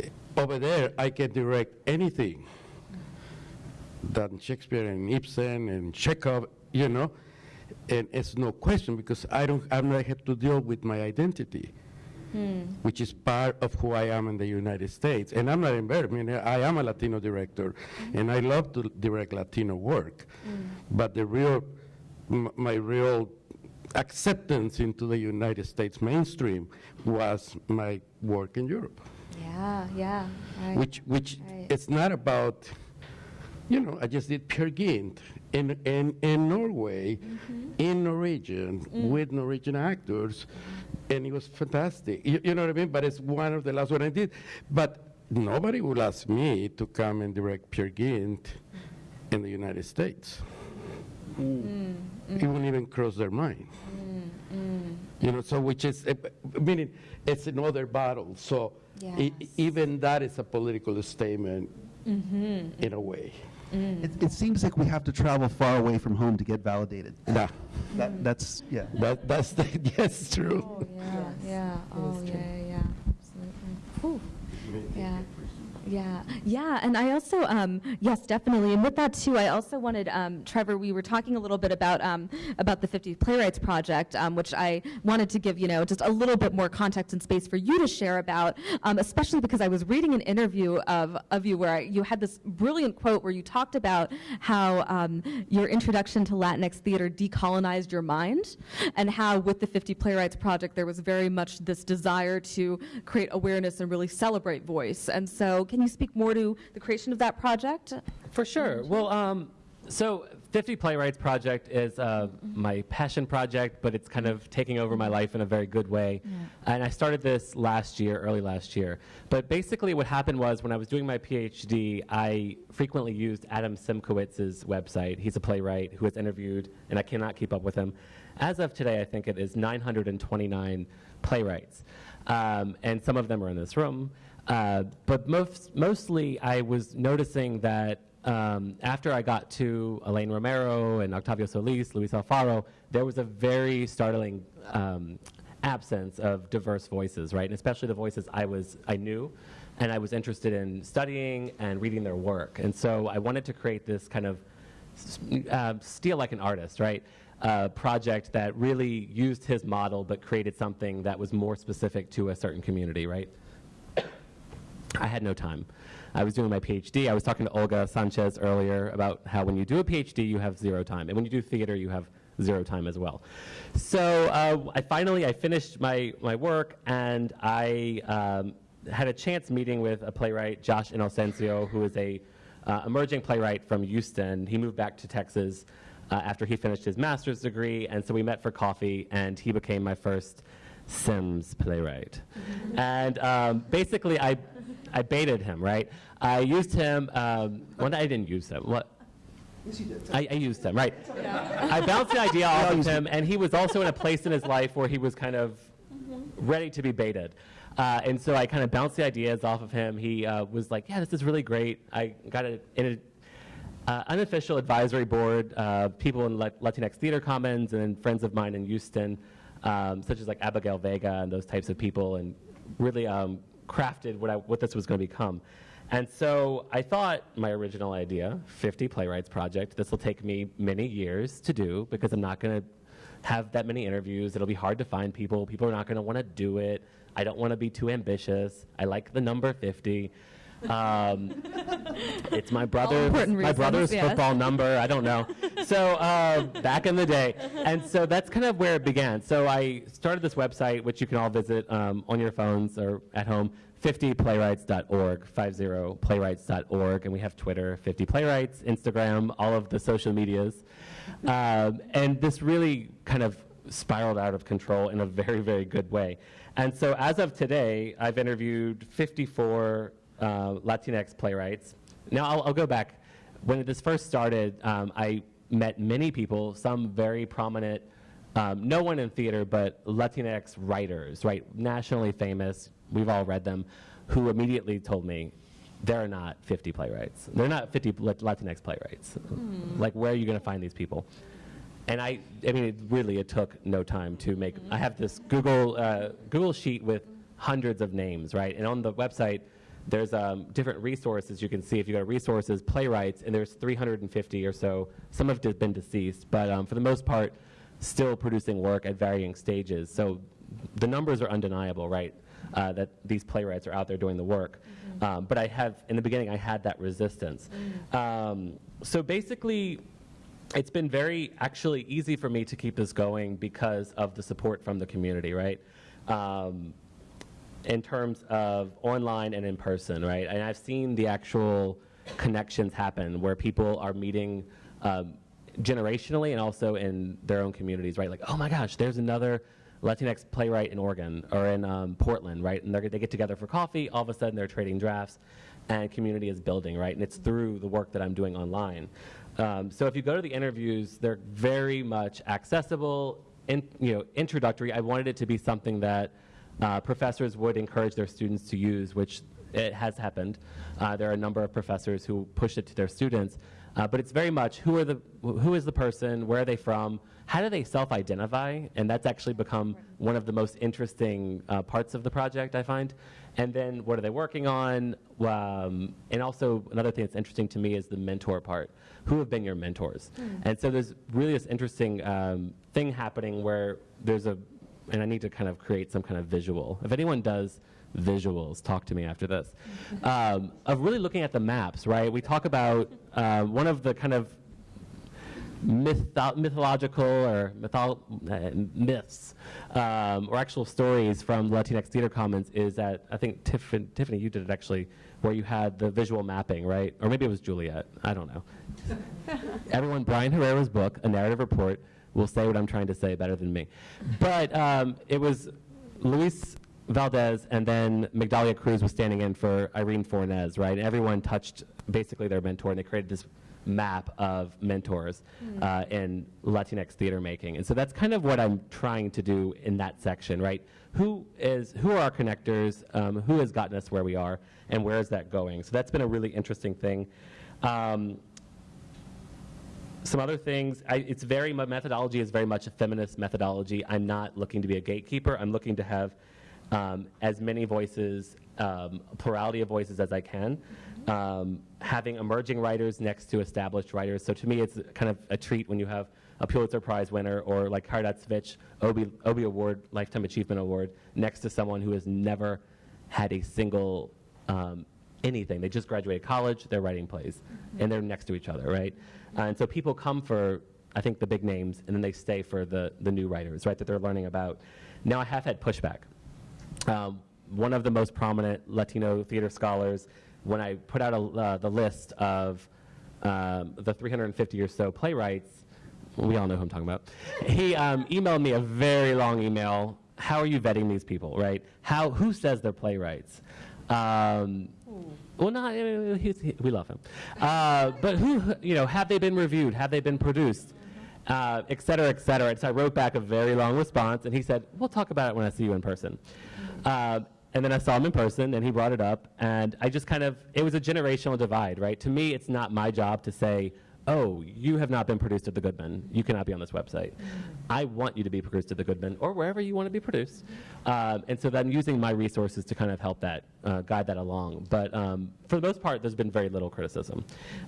eh, over there, I can direct anything than Shakespeare and Ibsen and Chekhov, you know, and it's no question because I don't, I'm not have to deal with my identity, Hmm. which is part of who I am in the United States. And I'm not embarrassed. I mean, I am a Latino director, hmm. and I love to direct Latino work, hmm. but the real, m- my real acceptance into the United States mainstream was my work in Europe, yeah, yeah. Right. which which Right. it's not about, you know, I just did Peer Gynt in in in Norway, Mm-hmm. in Norwegian Mm. with Norwegian actors, and it was fantastic. You, you know what I mean? But it's one of the last one I did, but nobody will ask me to come and direct Peer Gynt in the United States. Mm. It wouldn't even cross their mind. You know, so which is, eh, meaning it's another battle. So Yes. even that is a political statement Mm-hmm. in a way. Mm. It, it seems like we have to travel far away from home to get validated. Yeah, That, that's yeah. that, that's the, yes, true. Oh, yeah, yeah. Oh, yeah, yeah, yeah. Absolutely. Whew. Yeah. Yeah, yeah, and I also, um, yes, definitely, and with that too, I also wanted, um, Trevor, we were talking a little bit about um, about the 50 Playwrights Project, um, which I wanted to give, you know, just a little bit more context and space for you to share about, um, especially because I was reading an interview of of you where I, you had this brilliant quote where you talked about how um, your introduction to Latinx theater decolonized your mind, and how with the 50 Playwrights Project there was very much this desire to create awareness and really celebrate voice. And so, can you speak more to the creation of that project? For sure. Well, um, so 50 Playwrights Project is uh, my passion project, but it's kind of taking over my life in a very good way. And I started this last year, early last year. But basically, what happened was when I was doing my PhD, I frequently used Adam Szymkowicz's website. He's a playwright who has interviewed, and I cannot keep up with him. As of today, I think it is 929 playwrights. Um, and some of them are in this room. Uh, but most, mostly, I was noticing that um, after I got to Elaine Romero and Octavio Solis, Luis Alfaro, there was a very startling um, absence of diverse voices, right? And especially the voices I was I knew, and I was interested in studying and reading their work. And so I wanted to create this kind of uh, steal like an artist, right? A project that really used his model but created something that was more specific to a certain community, right? I had no time. I was doing my PhD. I was talking to Olga Sanchez earlier about how when you do a PhD, you have zero time, and when you do theater, you have zero time as well. So uh, I finally I finished my my work, and I um, had a chance meeting with a playwright, Josh Inocencio, who is a uh, emerging playwright from Houston. He moved back to Texas uh, after he finished his master's degree, and so we met for coffee, and he became my first Sims playwright. and um, basically, I, I baited him, right? I used him, um, well, I didn't use him. What? I, I used him, right? I bounced the idea off of him, and he was also in a place in his life where he was kind of ready to be baited. Uh, and so I kind of bounced the ideas off of him. He uh, was like, "Yeah, this is really great." I got a, in a uh, unofficial advisory board, uh, people in Lat- Latinx Theater Commons and friends of mine in Houston, um, such as like Abigail Vega and those types of people, and really um, crafted what, I, what this was going to become. And so I thought my original idea, 50 Playwrights Project, this will take me many years to do because I'm not going to have that many interviews. It'll be hard to find people. People are not going to want to do it. I don't want to be too ambitious. I like the number 50. Um, it's my brother, my brother's yes. football number. I don't know. So uh, back in the day, and so that's kind of where it began. So I started this website, which you can all visit um, on your phones or at home. 50playwrights.org, 50playwrights.org, and we have Twitter, 50 Playwrights, Instagram, all of the social medias. Um, and this really kind of spiraled out of control in a very, very good way. And so as of today, I've interviewed 54 uh, Latinx playwrights. Now I'll, I'll go back. When this first started, um, I met many people, some very prominent, um, no one in theater, but Latinx writers, right, nationally famous. We've all read them, who immediately told me, there are not 50 playwrights. They're not 50 Latinx playwrights. Like, where are you going to find these people? And I, I mean, it really, it took no time to make. I have this Google uh, Google sheet with hundreds of names, right? And on the website, there's um, different resources you can see. If you go to resources, playwrights, and there's 350 or so. Some have been deceased, but um, for the most part, still producing work at varying stages. So the numbers are undeniable, right? Uh, that these playwrights are out there doing the work. Um, but I have, in the beginning, I had that resistance. Um, so basically, it's been very actually easy for me to keep this going because of the support from the community, right? Um, in terms of online and in person, right? And I've seen the actual connections happen where people are meeting um, generationally and also in their own communities, right? Like, oh my gosh, there's another Latinx playwright in Oregon or in um, Portland, right? And they're, get together for coffee. All of a sudden, they're trading drafts, and community is building, right? And it's through the work that I'm doing online. Um, so if you go to the interviews, they're very much accessible, in, you know, introductory. I wanted it to be something that uh, professors would encourage their students to use, which it has happened. Uh, there are a number of professors who push it to their students, uh, but it's very much who are the who is the person, where are they from, how do they self-identify, and that's actually become one of the most interesting uh, parts of the project I find. And then what are they working on? Um, and also another thing that's interesting to me is the mentor part. Who have been your mentors? And so there's really this interesting um, thing happening where there's a and I need to kind of create some kind of visual. If anyone does visuals, talk to me after this. Um, of really looking at the maps, right? We talk about uh, one of the kind of mytho- mythological or mythol- uh, myths um, or actual stories from Latinx Theater Commons is that I think Tiffany, Tiffany, you did it actually, where you had the visual mapping, right? Or maybe it was Juliet. I don't know. Everyone, Brian Herrera's book, A Narrative Report, will say what I'm trying to say better than me. But um, it was Luis Valdez and then Migdalia Cruz was standing in for Irene Fornés, right? And everyone touched basically their mentor, and they created this map of mentors uh, in Latinx theater making. And so that's kind of what I'm trying to do in that section, right? Who is who are our connectors? Um, who has gotten us where we are, and where is that going? So that's been a really interesting thing. Um, some other things, I, it's very, my methodology is very much a feminist methodology. I'm not looking to be a gatekeeper. I'm looking to have um, as many voices, um, plurality of voices as I can. Um, having emerging writers next to established writers. So to me, it's kind of a treat when you have a Pulitzer Prize winner or like Caridad Svich, Obie, Award, Lifetime Achievement Award, next to someone who has never had a single um, anything. They just graduated college, they're writing plays, and they're next to each other, right? Uh, and so people come for, I think, the big names, and then they stay for the, the new writers, right, that they're learning about. Now I have had pushback. Um, one of the most prominent Latino theater scholars, when I put out a, uh, the list of um, the 350 or so playwrights, we all know who I'm talking about. He um, emailed me a very long email. How are you vetting these people, right? How, who says they're playwrights? Um, well, not, he, we love him. Uh, but who, you know, have they been reviewed? Have they been produced? Uh, et cetera, et cetera. And so I wrote back a very long response, and he said, we'll talk about it when I see you in person. Uh, and then I saw him in person, and he brought it up, and I just kind of, it was a generational divide, right? To me, it's not my job to say, oh, you have not been produced at the Goodman. You cannot be on this website. I want you to be produced at the Goodman or wherever you want to be produced. Um, and so I'm using my resources to kind of help that, uh, guide that along. But um, for the most part, there's been very little criticism.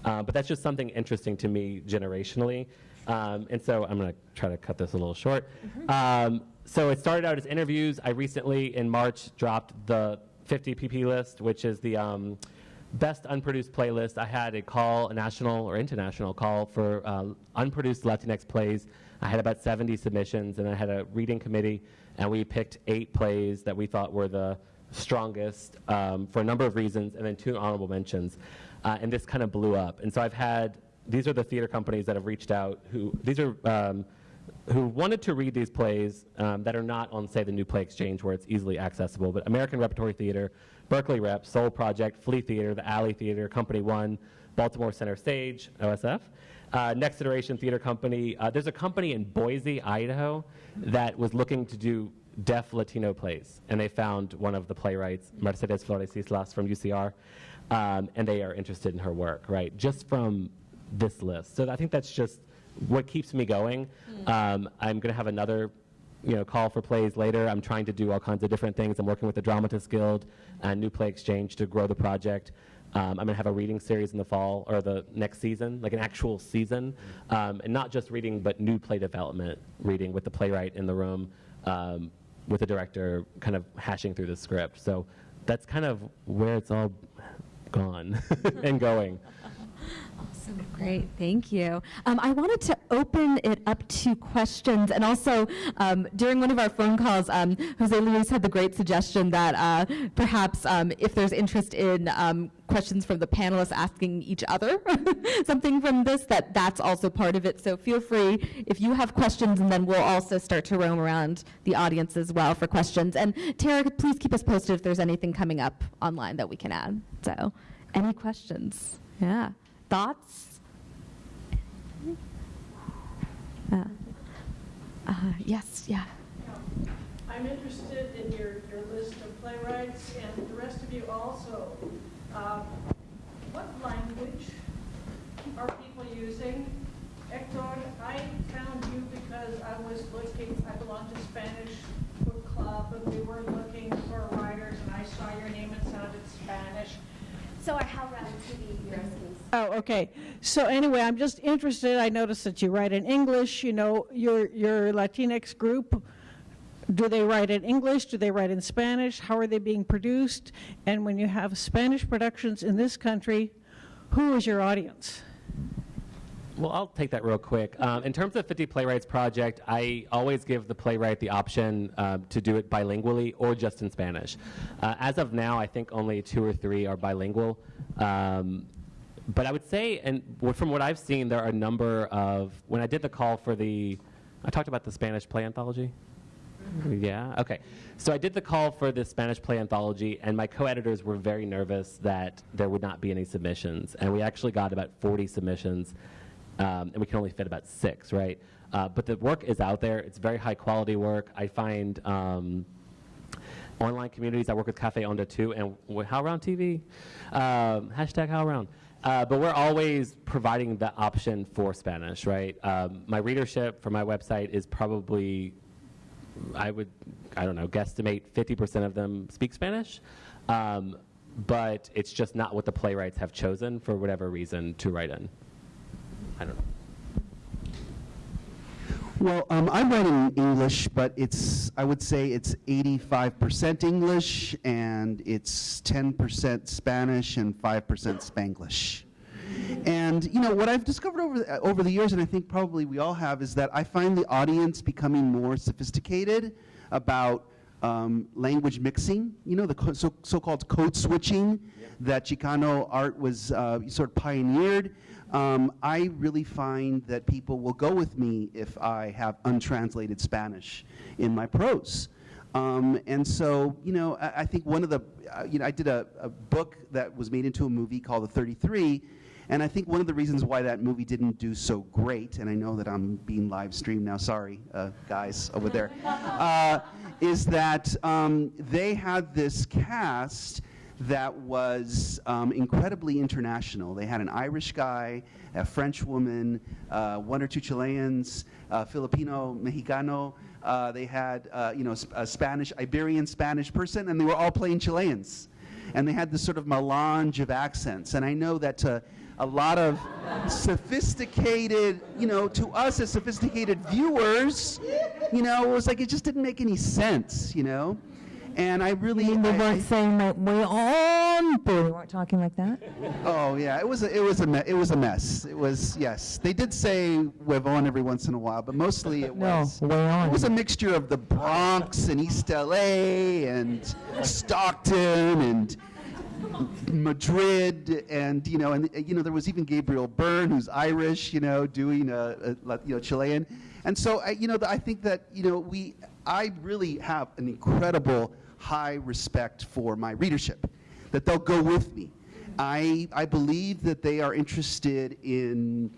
Uh, but that's just something interesting to me generationally. Um, and so I'm going to try to cut this a little short. Um, so it started out as interviews. I recently, in March, dropped the 50 PP list, which is the um, best unproduced playlist. I had a call, a national or international call for uh, unproduced Latinx plays. I had about 70 submissions, and I had a reading committee, and we picked eight plays that we thought were the strongest um, for a number of reasons, and then two honorable mentions. Uh, and this kind of blew up. And so I've had, these are the theater companies that have reached out who, these are, um, who wanted to read these plays um, that are not on, say, the New Play Exchange where it's easily accessible, but American Repertory Theater, Berkeley Rep, Sol Project, Flea Theater, the Alley Theater, Company One, Baltimore Center Stage, OSF. Uh, Next Iteration Theater Company. Uh, there's a company in Boise, Idaho, that was looking to do deaf Latino plays, and they found one of the playwrights, Mercedes Flores Islas from UCR, um, and they are interested in her work, right? Just from this list. So I think that's just what keeps me going. Um, I'm going to have another you know, call for plays later. I'm trying to do all kinds of different things. I'm working with the Dramatists Guild and New Play Exchange to grow the project. Um, I'm going to have a reading series in the fall or the next season, like an actual season, um, and not just reading, but new play development reading with the playwright in the room, um, with the director kind of hashing through the script. So that's kind of where it's all gone and going. Awesome. Great. Thank you. Um, I wanted to open it up to questions. And also, um, during one of our phone calls, um, Jose Luis had the great suggestion that uh, perhaps um, if there's interest in um, questions from the panelists asking each other something from this, that that's also part of it. So feel free if you have questions, and then we'll also start to roam around the audience as well for questions. And Tara, please keep us posted if there's anything coming up online that we can add. So, any questions? Yeah. Thoughts? Uh, uh, yes, yeah. I'm interested in your, your list of playwrights and the rest of you also. Um, What language are people using? Hector, I found you because I was looking, I belong to Spanish Book Club, and we were looking for writers, and I saw your name, it sounded Spanish. So our HowlRound TV you're asking. Oh, okay. So anyway, I'm just interested, I noticed that you write in English, you know, your, your Latinx group, do they write in English? Do they write in Spanish? How are they being produced? And when you have Spanish productions in this country, who is your audience? Well, I'll take that real quick. Um, in terms of 50 Playwrights Project, I always give the playwright the option uh, to do it bilingually or just in Spanish. Uh, as of now, I think only two or three are bilingual. Um, but I would say, and from what I've seen, there are a number of, when I did the call for the, I talked about the Spanish play anthology. Yeah, okay. So I did the call for the Spanish play anthology, and my co editors were very nervous that there would not be any submissions. And we actually got about 40 submissions, um, and we can only fit about six, right? Uh, but the work is out there, it's very high quality work. I find um, online communities, I work with Cafe Onda too, and HowlRound TV, um, hashtag HowlRound. Uh, but we're always providing the option for Spanish, right? Um, my readership for my website is probably I would, I don't know, guesstimate 50% of them speak Spanish. Um, but it's just not what the playwrights have chosen for whatever reason to write in. I don't know. Well, um, I'm writing English, but it's, I would say it's 85% English and it's 10% Spanish and 5% Spanglish. And you know what I've discovered over the, over the years, and I think probably we all have, is that I find the audience becoming more sophisticated about um, language mixing. You know the co- so, so-called code switching that Chicano art was uh, sort of pioneered. Um, I really find that people will go with me if I have untranslated Spanish in my prose. Um, and so, you know, I, I think one of the, uh, you know, I did a, a book that was made into a movie called The 33, and I think one of the reasons why that movie didn't do so great, and I know that I'm being live streamed now, sorry, uh, guys over there, uh, is that um, they had this cast that was um, incredibly international. They had an Irish guy, a French woman, uh, one or two Chileans, uh, Filipino, Mexicano. Uh, they had, uh, you know, a Spanish, Iberian Spanish person, and they were all playing Chileans. And they had this sort of melange of accents. And I know that to a lot of sophisticated, you know, to us as sophisticated viewers, you know, it was like it just didn't make any sense, you know. And I really, They I- weren't I- saying like way on, but they weren't talking like that. Oh yeah, it was a, it was a me- it was a mess. It was yes. They did say "huevon" every once in a while, but mostly it No, was way on. it was a mixture of the Bronx and East LA and Stockton and Madrid and you know and you know there was even Gabriel Byrne who's Irish, you know, doing a, a you know Chilean, and so I, you know I think that you know we I really have an incredible high respect for my readership, that they'll go with me. I I believe that they are interested in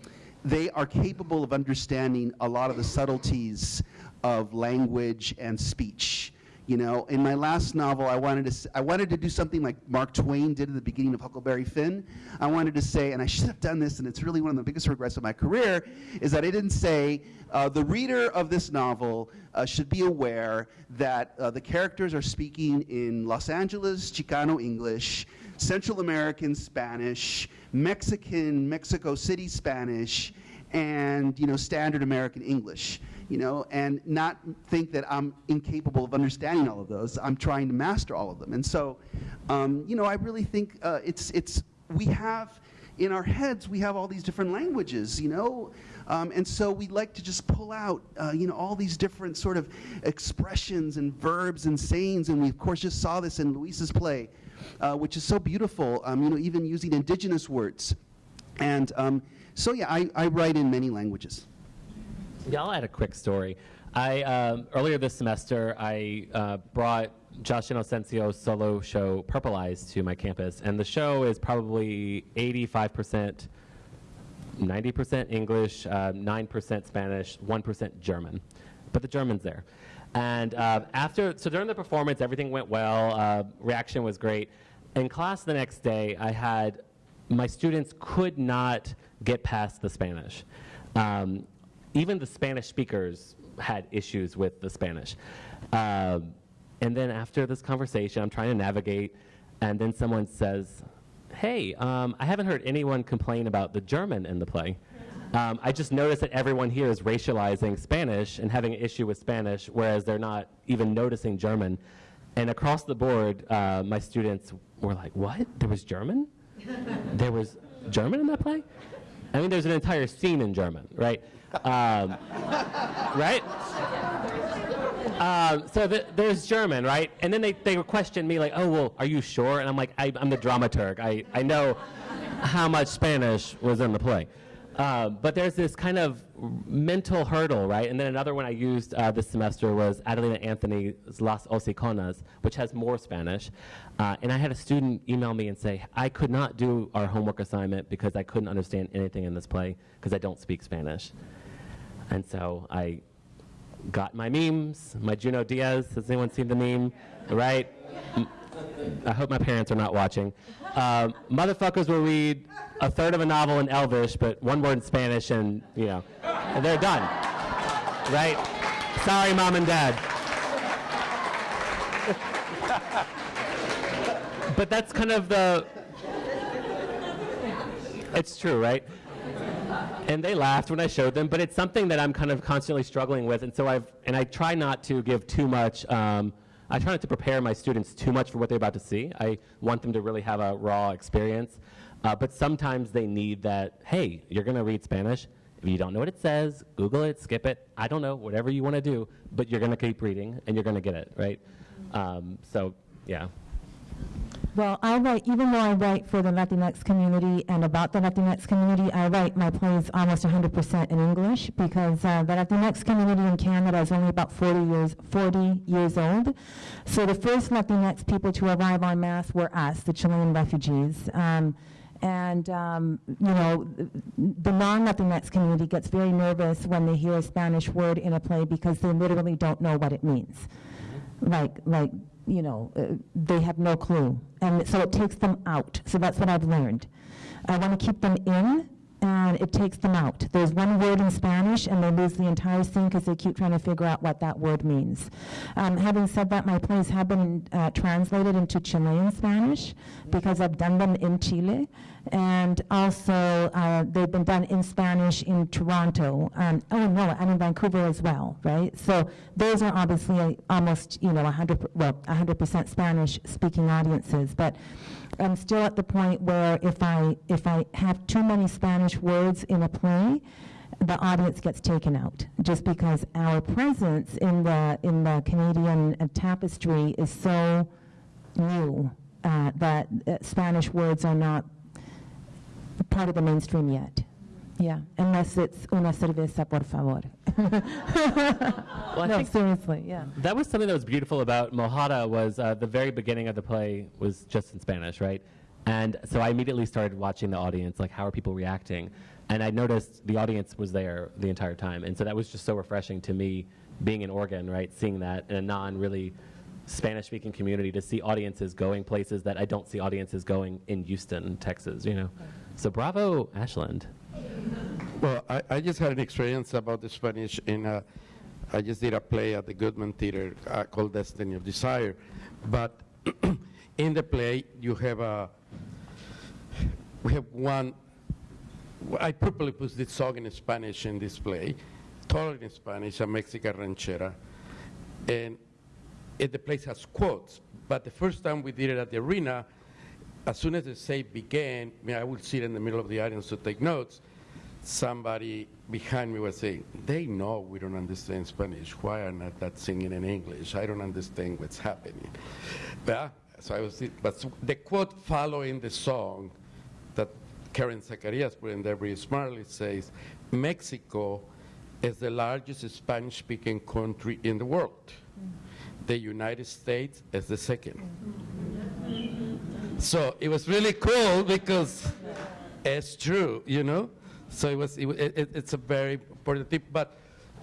they are capable of understanding a lot of the subtleties of language and speech. You know, in my last novel, I wanted to I wanted to do something like Mark Twain did at the beginning of Huckleberry Finn. I wanted to say, and I should have done this, and it's really one of the biggest regrets of my career, is that I didn't say uh, the reader of this novel uh, should be aware that uh, the characters are speaking in Los Angeles Chicano English, Central American Spanish, Mexican Mexico City Spanish, and you know standard American English. You know, and not think that I'm incapable of understanding all of those. I'm trying to master all of them, and so, um, you know, I really think uh, it's it's we have in our heads we have all these different languages, you know, um, and so we like to just pull out, uh, you know, all these different sort of expressions and verbs and sayings, and we of course just saw this in Luis's play, uh, which is so beautiful. Um, you know, even using indigenous words, and um, so yeah, I, I write in many languages. Yeah, I'll add a quick story. I um, earlier this semester I uh, brought Josh Inocencio's solo show Purple Eyes to my campus, and the show is probably 85%, 90% English, uh, 9% Spanish, 1% German, but the German's there. And uh, after, so during the performance, everything went well. Uh, reaction was great. In class the next day, I had my students could not get past the Spanish. Um, even the Spanish speakers had issues with the Spanish. Um, and then after this conversation, I'm trying to navigate, and then someone says, Hey, um, I haven't heard anyone complain about the German in the play. Um, I just noticed that everyone here is racializing Spanish and having an issue with Spanish, whereas they're not even noticing German. And across the board, uh, my students were like, What? There was German? there was German in that play? I mean, there's an entire scene in German, right? Um, right? Um, so the, there's German, right? And then they, they question me like, oh, well, are you sure? And I'm like, I, I'm the dramaturg. I, I know how much Spanish was in the play. Um, but there's this kind of mental hurdle, right? And then another one I used uh, this semester was Adelina Anthony's Las Hociconas, which has more Spanish. Uh, and I had a student email me and say, I could not do our homework assignment because I couldn't understand anything in this play because I don't speak Spanish. And so I got my memes, my Junot Díaz. Has anyone seen the meme? Right? I hope my parents are not watching. Uh, motherfuckers will read a third of a novel in Elvish, but one word in Spanish, and you know, and they're done. Right? Sorry, mom and dad. but that's kind of the. It's true, right? And they laughed when I showed them, but it's something that I'm kind of constantly struggling with, and so I've and I try not to give too much. Um, I try not to prepare my students too much for what they're about to see. I want them to really have a raw experience, uh, but sometimes they need that. Hey, you're going to read Spanish. If you don't know what it says, Google it, skip it. I don't know, whatever you want to do, but you're going to keep reading and you're going to get it, right? Um, so, yeah. Well, I write, even though I write for the Latinx community and about the Latinx community, I write my plays almost 100% in English because uh, the Latinx community in Canada is only about 40 years, 40 years old. So the first Latinx people to arrive en masse were us, the Chilean refugees. Um, and, um, you know, the non-Latinx community gets very nervous when they hear a Spanish word in a play because they literally don't know what it means. Like, like, you know, uh, they have no clue. And so it takes them out. So that's what I've learned. I want to keep them in, and it takes them out. There's one word in Spanish, and they lose the entire scene because they keep trying to figure out what that word means. Um, having said that, my plays have been uh, translated into Chilean Spanish because I've done them in Chile. And also, uh, they've been done in Spanish in Toronto. Um, oh, no, and in Vancouver as well, right? So those are obviously almost, you know, 100, well, 100% Spanish-speaking audiences. But I'm still at the point where if I, if I have too many Spanish words in a play, the audience gets taken out just because our presence in the, in the Canadian uh, tapestry is so new uh, that uh, Spanish words are not part of the mainstream yet. Yeah, unless it's una cerveza, por favor. Well, I no, think seriously, yeah. that was something that was beautiful about Mojada was uh, the very beginning of the play was just in Spanish, right? And so I immediately started watching the audience, like how are people reacting? And I noticed the audience was there the entire time. And so that was just so refreshing to me being in Oregon, right? Seeing that in a non really Spanish speaking community to see audiences going places that I don't see audiences going in Houston, Texas, you know? So bravo, Ashland. Well, I, I just had an experience about the Spanish in a, I just did a play at the Goodman Theater uh, called Destiny of Desire. But in the play, you have a, we have one, I purposely put this song in Spanish in this play, totally in Spanish, a Mexican ranchera. And it, the place has quotes, but the first time we did it at the arena, as soon as the say began, I, mean, I would sit in the middle of the audience to take notes. Somebody behind me was saying, "They know we don't understand Spanish. Why are not that singing in English? I don't understand what's happening." So I was, but the quote following the song that Karen Zacarías put in there very smartly says, "Mexico is the largest Spanish-speaking country in the world. The United States is the second." So it was really cool because it's true, you know. So it was, it, it, it's a very important tip. But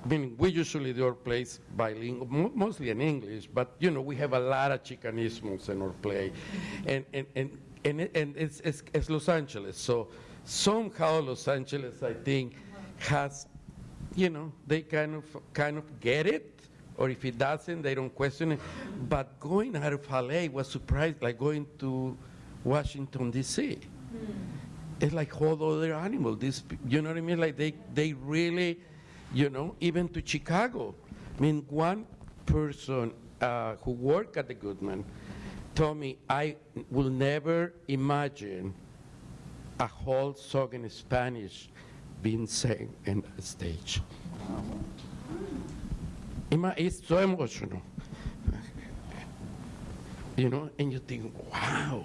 I mean, we usually do our plays bilingual, mostly in English. But you know, we have a lot of Chicanismos in our play, and and and and, and it's, it's it's Los Angeles. So somehow Los Angeles, I think, has, you know, they kind of kind of get it or if it doesn't, they don't question it. But going out of LA was surprised, like going to Washington D.C. It's like whole other animal. This, you know what I mean? Like they, they really, you know, even to Chicago. I mean, one person uh, who worked at the Goodman told me, I will never imagine a whole song in Spanish being sang in a stage. Ima- It's so emotional. You know, and you think, wow,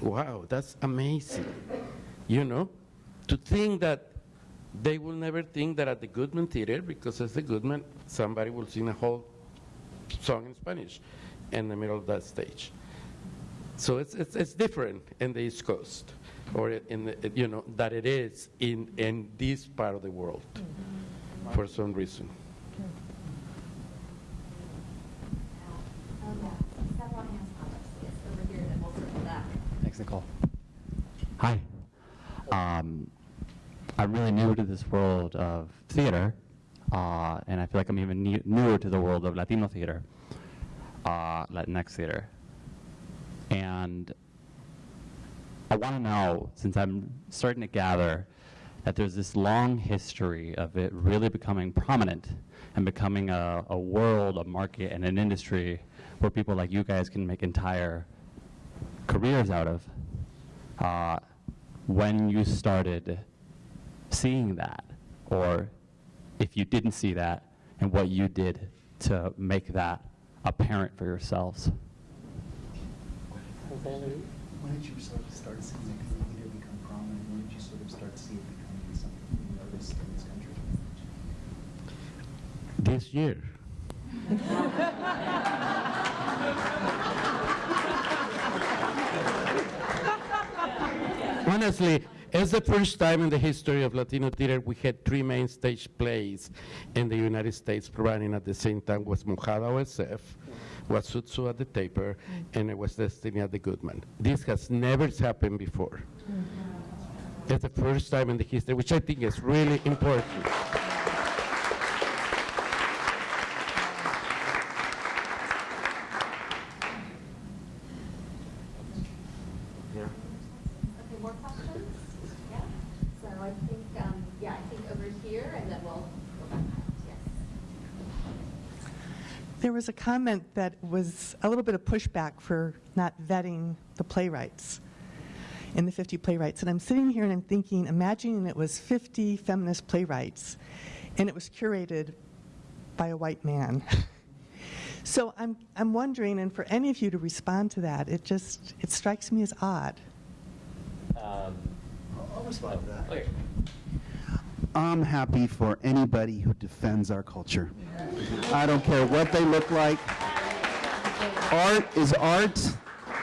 wow, that's amazing. You know, to think that they will never think that at the Goodman Theater, because as the Goodman, somebody will sing a whole song in Spanish in the middle of that stage. So it's, it's, it's different in the East Coast, or in the, you know, that it is in, in this part of the world for some reason. Several hands up, yes, over here, then we'll circle back. Thanks, Nicole. Hi. Um, I'm really new to this world of theater, uh, and I feel like I'm even new, newer to the world of Latino theater, uh, Latinx theater. And I want to know, since I'm starting to gather that there's this long history of it really becoming prominent and becoming a, a world, a market, and an industry where people like you guys can make entire careers out of. Uh, when you started seeing that, or if you didn't see that, and what you did to make that apparent for yourselves. When did you sort of start seeing it leader become prominent? When did you sort of start to see it becoming something you noticed in this country? This year. Honestly, it's the first time in the history of Latino theater we had three main stage plays in the United States running at the same time was Mojada OSF, was Zoot Suit at the Taper, and it was Destiny at the Goodman. This has never happened before. It's the first time in the history, which I think is really important. Okay, more questions? Yeah? So I think, um, yeah, I think over here, and then we'll go back. Yes. There was a comment that was a little bit of pushback for not vetting the playwrights in the 50 playwrights. And I'm sitting here and I'm thinking, imagining it was 50 feminist playwrights and it was curated by a white man. so I'm, I'm wondering, and for any of you to respond to that, it just, it strikes me as odd. Um, I'll respond to that. okay. I'm happy for anybody who defends our culture. I don't care what they look like. Art is art,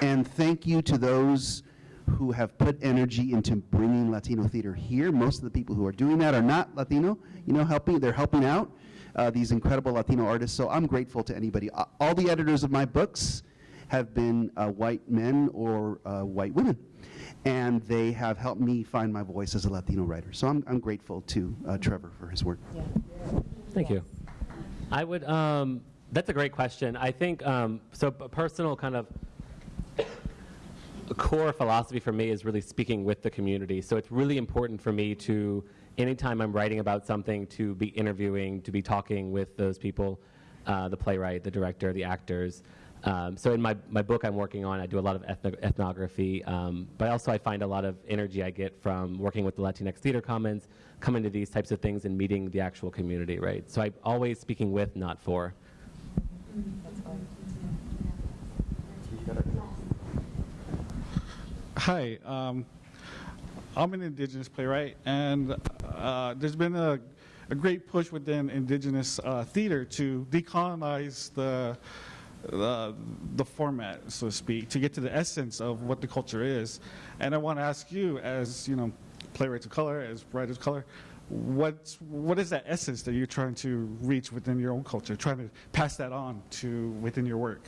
and thank you to those who have put energy into bringing Latino theater here. Most of the people who are doing that are not Latino, you know, helping, they're helping out uh, these incredible Latino artists. So I'm grateful to anybody. All the editors of my books have been uh, white men or uh, white women and they have helped me find my voice as a Latino writer. So I'm, I'm grateful to uh, Trevor for his work. Thank you. I would. Um, that's a great question. I think um, so. A personal kind of core philosophy for me is really speaking with the community. So it's really important for me to, anytime I'm writing about something, to be interviewing, to be talking with those people, uh, the playwright, the director, the actors. Um, so in my, my book I'm working on, I do a lot of ethno- ethnography, um, but also I find a lot of energy I get from working with the Latinx Theater Commons, coming to these types of things and meeting the actual community, right? So I'm always speaking with, not for. Hi, um, I'm an indigenous playwright, and uh, there's been a, a great push within indigenous uh, theater to decolonize the, the format, so to speak, to get to the essence of what the culture is. And I want to ask you, as you know, playwrights of color, as writers of color, what's what is that essence that you're trying to reach within your own culture, trying to pass that on to within your work?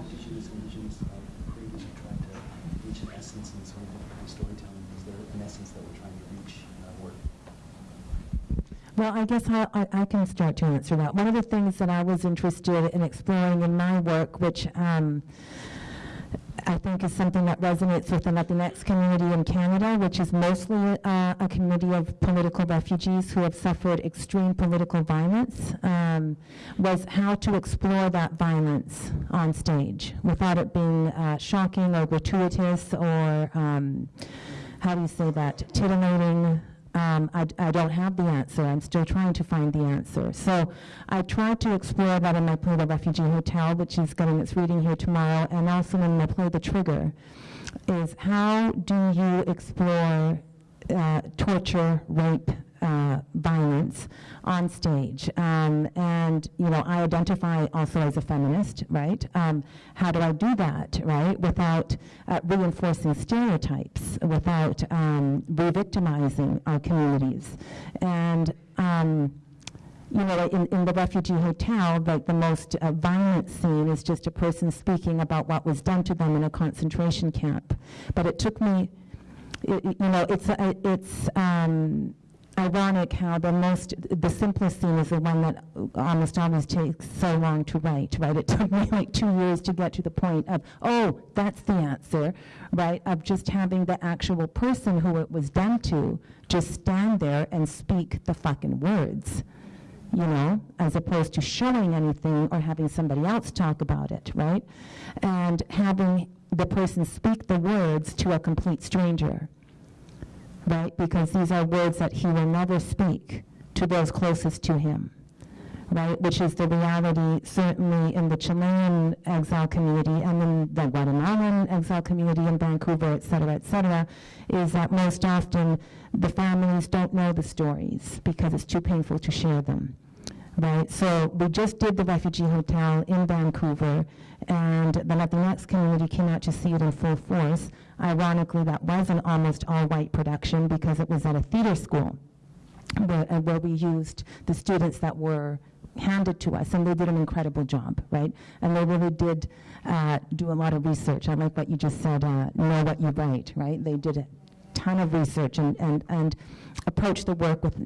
Indigenous, indigenous uh, creators who try to reach an essence in sort of storytelling. Is there an essence that we're trying to reach in our work? Well, I guess I, I, I can start to answer that. One of the things that I was interested in exploring in my work, which um, I think is something that resonates with the Latinx community in Canada, which is mostly uh, a community of political refugees who have suffered extreme political violence, um, was how to explore that violence on stage without it being uh, shocking or gratuitous or, um, how do you say that, titillating. Um, I, I don't have the answer. I'm still trying to find the answer. So I tried to explore that in my play The Refugee Hotel, which is getting its reading here tomorrow, and also in my play The Trigger, is how do you explore uh, torture, rape, uh, violence on stage. Um, and, you know, I identify also as a feminist, right? Um, how do I do that, right? Without uh, reinforcing stereotypes, without um, re-victimizing our communities. And, um, you know, in, in the refugee hotel, like the most uh, violent scene is just a person speaking about what was done to them in a concentration camp. But it took me, it, you know, it's, uh, it's, um, ironic how the most, the simplest scene is the one that almost always takes so long to write, right? It took me like two years to get to the point of, oh, that's the answer, right? Of just having the actual person who it was done to just stand there and speak the fucking words, you know, as opposed to showing anything or having somebody else talk about it, right? And having the person speak the words to a complete stranger right? Because these are words that he will never speak to those closest to him, right? Which is the reality certainly in the Chilean exile community and in the Guatemalan exile community in Vancouver, et cetera, et cetera, is that most often the families don't know the stories because it's too painful to share them. Right, so we just did the refugee hotel in Vancouver, and the Latinx community came out to see it in full force. Ironically, that was an almost all-white production because it was at a theater school where, uh, where we used the students that were handed to us, and they did an incredible job, right? And they really did uh, do a lot of research. I like what you just said, uh, know what you write, right? They did a ton of research and, and, and approached the work with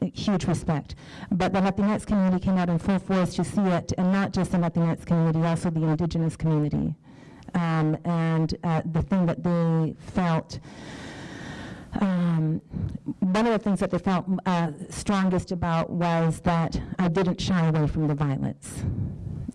uh, huge respect. But the Latinx community came out in full force to see it, and not just the Latinx community, also the indigenous community. Um, and uh, the thing that they felt, um, one of the things that they felt uh, strongest about was that I didn't shy away from the violence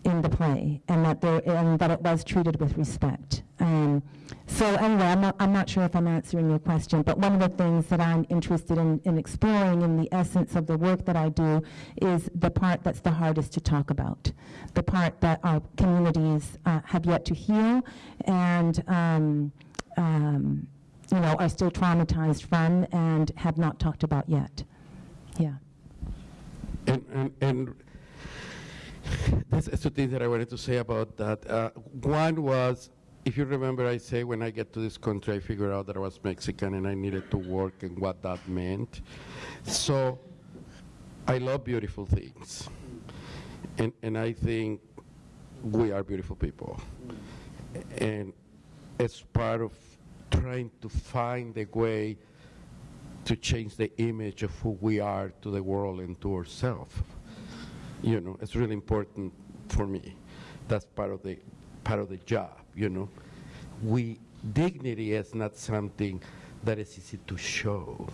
in the play, and that there, and that it was treated with respect. Um, so anyway, I'm not, I'm not sure if I'm answering your question, but one of the things that I'm interested in, in exploring in the essence of the work that I do is the part that's the hardest to talk about, the part that our communities uh, have yet to heal and um, um, you know, are still traumatized from and have not talked about yet. Yeah. And, and, and there's two things that I wanted to say about that. Uh, one was, if you remember, I say when I get to this country, I figured out that I was Mexican and I needed to work and what that meant. So I love beautiful things. And, and I think we are beautiful people. And it's part of trying to find a way to change the image of who we are to the world and to ourselves you know, it's really important for me. That's part of the part of the job, you know. We dignity is not something that is easy to show,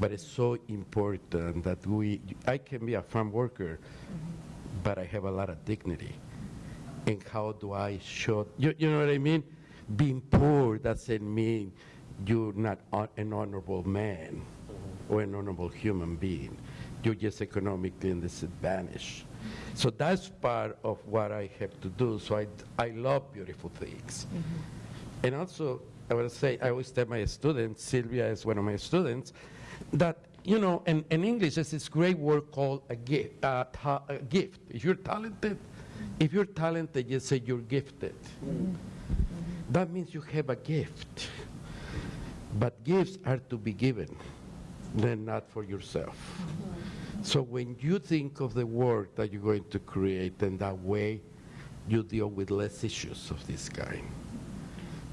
but it's so important that we. I can be a farm worker, mm-hmm. but I have a lot of dignity. And how do I show? You, you know what I mean? Being poor doesn't mean you're not an honorable man or an honorable human being you're just economically disadvantaged. So that's part of what I have to do. So I, I love beautiful things. Mm-hmm. And also, I would say, I always tell my students, Sylvia is one of my students, that, you know, in, in English, there's this great word called a gift. Uh, a gift. If you're talented, if you're talented, you say you're gifted. Mm-hmm. That means you have a gift. But gifts are to be given, then not for yourself. So when you think of the work that you're going to create in that way, you deal with less issues of this kind.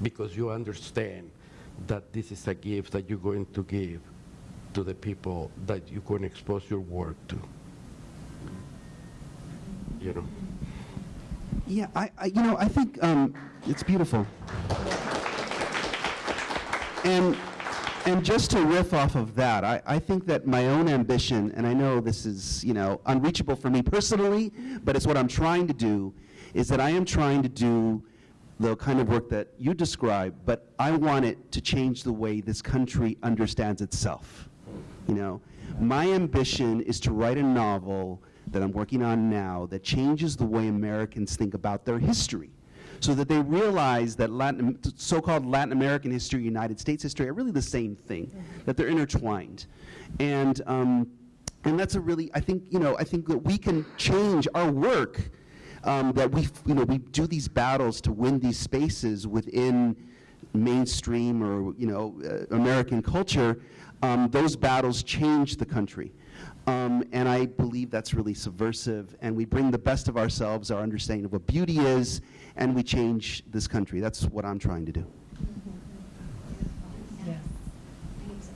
Because you understand that this is a gift that you're going to give to the people that you're going to expose your work to. You know? Yeah, I, I you know, I think um, it's beautiful. And and just to riff off of that, I, I think that my own ambition, and I know this is, you know, unreachable for me personally, but it's what I'm trying to do, is that I am trying to do the kind of work that you describe, but I want it to change the way this country understands itself. You know, my ambition is to write a novel that I'm working on now that changes the way Americans think about their history so that they realize that Latin, so-called Latin American history, United States history are really the same thing, that they're intertwined. And, um, and that's a really, I think, you know, I think that we can change our work, um, that we, you know, we do these battles to win these spaces within mainstream or, you know, uh, American culture, um, those battles change the country. Um, and I believe that's really subversive. And we bring the best of ourselves, our understanding of what beauty is, and we change this country. That's what I'm trying to do. Yes.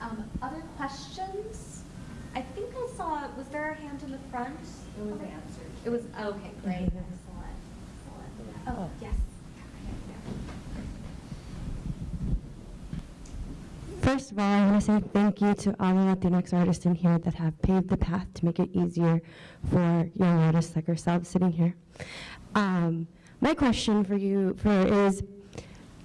Um, other questions? I think I saw, was there a hand in the front? It was answered. It was, okay, great, excellent, excellent. Oh, yes. First of all, I want to say thank you to all the Latinx artists in here that have paved the path to make it easier for young artists like ourselves sitting here. Um, my question for you for is,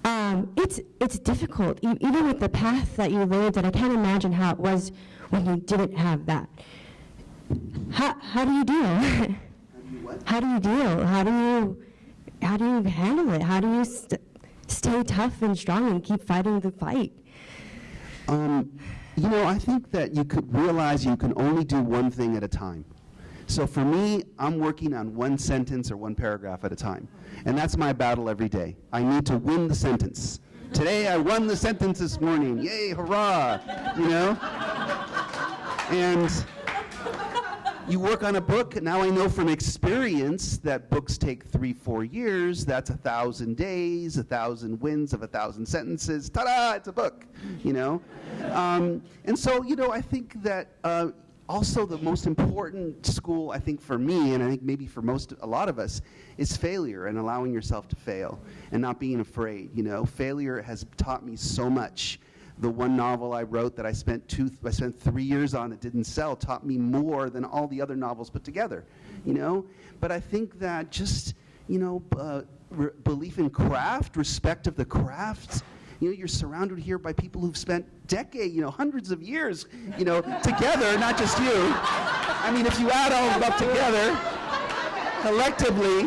um, it's it's difficult e- even with the path that you lived, and I can't imagine how it was when you didn't have that. How how do you deal? how do you deal? How do you how do you handle it? How do you st- stay tough and strong and keep fighting the fight? Um, you know, I think that you could realize you can only do one thing at a time. So for me, I'm working on one sentence or one paragraph at a time. And that's my battle every day. I need to win the sentence. Today I won the sentence this morning. Yay, hurrah! You know? And you work on a book. Now I know from experience that books take three, four years. That's a thousand days, a thousand wins of a thousand sentences. Ta-da! It's a book. You know, um, and so you know I think that uh, also the most important school I think for me, and I think maybe for most a lot of us, is failure and allowing yourself to fail and not being afraid. You know, failure has taught me so much the one novel I wrote that I spent two, I spent three years on that didn't sell taught me more than all the other novels put together, you know. But I think that just, you know, uh, belief in craft, respect of the craft. You know, you're surrounded here by people who've spent decades, you know, hundreds of years, you know, together, not just you. I mean, if you add all of them up together, collectively,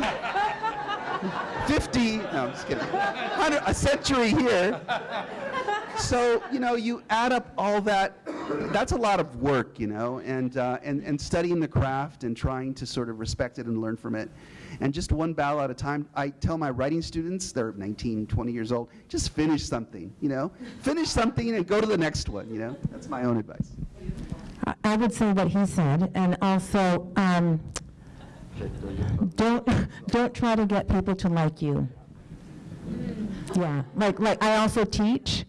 50, no, I'm just kidding, a century here. So, you know, you add up all that, that's a lot of work, you know, and, uh, and, and studying the craft and trying to sort of respect it and learn from it. And just one battle at a time, I tell my writing students, they're 19, 20 years old, just finish something, you know? Finish something and go to the next one, you know? That's my own advice. I- would say what he said, and also, um, don't, don't try to get people to like you. Yeah, like, like, I also teach,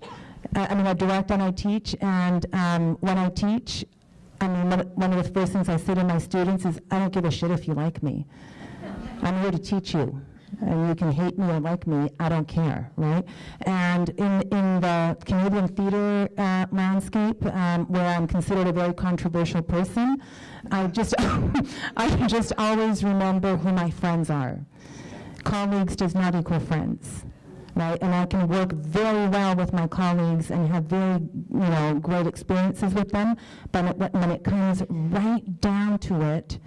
I mean, I direct and I teach, and um, when I teach, I mean, one of the first things I say to my students is, I don't give a shit if you like me. I'm here to teach you. And you can hate me or like me, I don't care, right? And in, in the Canadian theater uh, landscape, um, where I'm considered a very controversial person, I just, I just always remember who my friends are. Colleagues does not equal friends, right? And I can work very well with my colleagues and have very, you know, great experiences with them. But when it comes right down to it,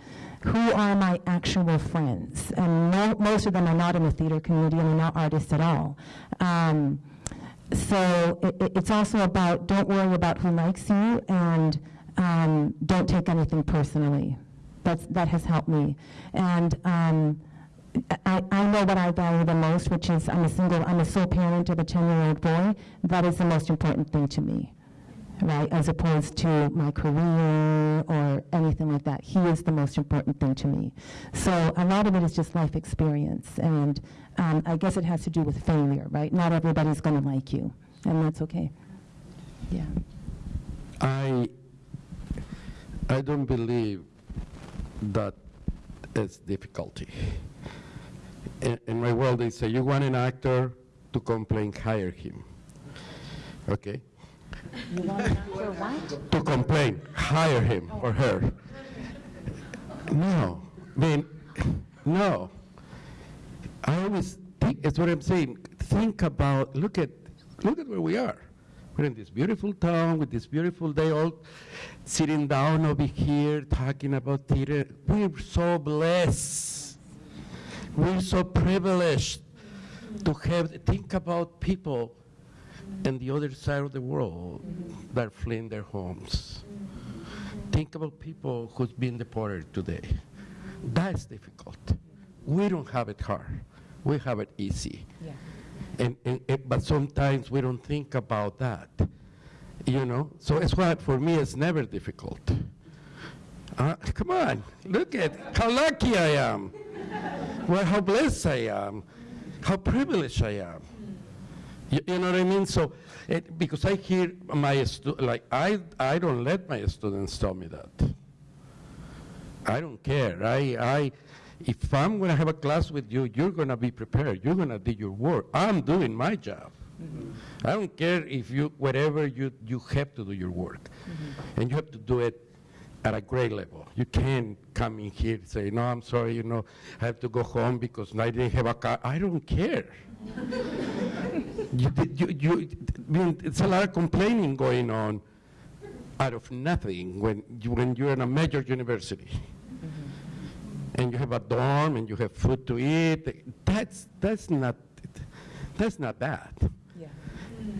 who are my actual friends? And mo- most of them are not in the theater community and are not artists at all. Um, so it- it's also about don't worry about who likes you and um, don't take anything personally. That's, that has helped me. And um, I, I know what I value the most, which is I'm a single, I'm a sole parent of a 10-year-old boy. That is the most important thing to me, right? As opposed to my career or anything like that. He is the most important thing to me. So a lot of it is just life experience, and um, I guess it has to do with failure, right? Not everybody's going to like you, and that's okay. Yeah. I, I don't believe that it's difficulty. In, my world, they say, you want an actor to complain, hire him. Okay? You want an actor what? To complain, hire him or her. No, I mean, no. I always think, it's what I'm saying, think about, look at, look at where we are. We're in this beautiful town with this beautiful day, all sitting down over here talking about theater. We're so blessed. We're so privileged to have, think about people on the other side of the world that are fleeing their homes. Think about people who's been deported today. That's difficult. We don't have it hard. We have it easy. Yeah. And, and, and- but sometimes we don't think about that, you know. So it's why for me it's never difficult. Uh, come on, look at how lucky I am. Well, how blessed I am, how privileged I am. You, you know what I mean? So, it, because I hear my stu- like I I don't let my students tell me that. I don't care. I I if I'm going to have a class with you, you're going to be prepared. You're going to do your work. I'm doing my job. Mm-hmm. I don't care if you whatever you you have to do your work, mm-hmm. and you have to do it at a grade level. You can't come in here and say, no, I'm sorry, you know, I have to go home because I didn't have a car. I don't care. you, you, you, I mean, it's a lot of complaining going on out of nothing when, you, when you're in a major university. Mm-hmm. And you have a dorm and you have food to eat. That's, that's, not, that's not bad. Yeah.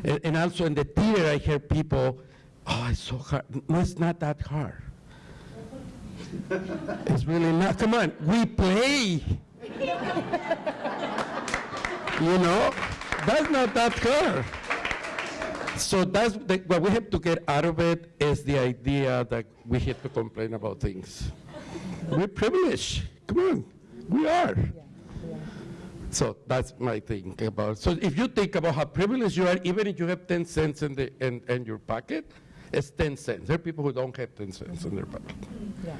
And, and also in the theater, I hear people, oh, it's so hard. No, it's not that hard. It's really not. Come on, we play. you know, that's not that hard. So that's the, what we have to get out of it is the idea that we have to complain about things. We're privileged. Come on, we are. So that's my thing about. So if you think about how privileged you are, even if you have 10 cents in, the, in, in your pocket, it's 10 cents. There are people who don't have 10 cents in their pocket. Yeah.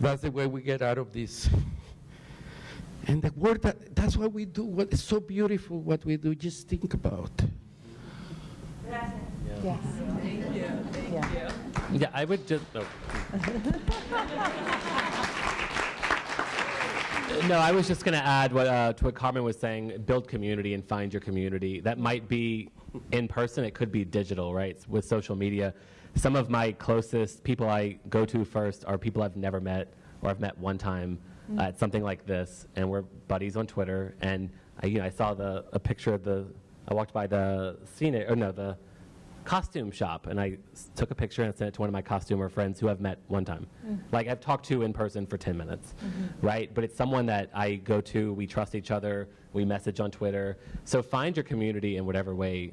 That's the way we get out of this. And the word that, that's what we do. What is so beautiful what we do. Just think about. Yes. Yeah. Yeah, I would just. Oh. no, I was just going to add what, uh, to what Carmen was saying build community and find your community. That might be in person, it could be digital, right? With social media. Some of my closest people I go to first are people I've never met or I've met one time uh, at something like this, and we're buddies on Twitter. And I, you know, I saw the, a picture of the, I walked by the scene, or no, the costume shop and I s- took a picture and sent it to one of my costumer friends who I've met one time. Mm-hmm. Like I've talked to in person for 10 minutes, mm-hmm. right? But it's someone that I go to, we trust each other, we message on Twitter. So find your community in whatever way,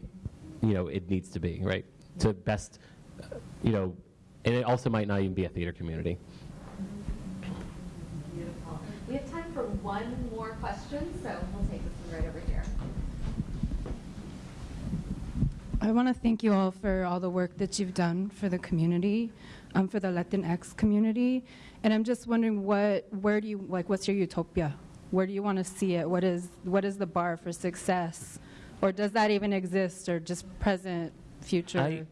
you know, it needs to be, right? To mm-hmm. best, uh, you know, and it also might not even be a theater community. Beautiful. We have time for one more question, so we'll take this one right over here. I want to thank you all for all the work that you've done for the community, um, for the Latinx community. And I'm just wondering what, where do you, like, what's your utopia? Where do you want to see it? What is, what is the bar for success? Or does that even exist, or just present, future? I,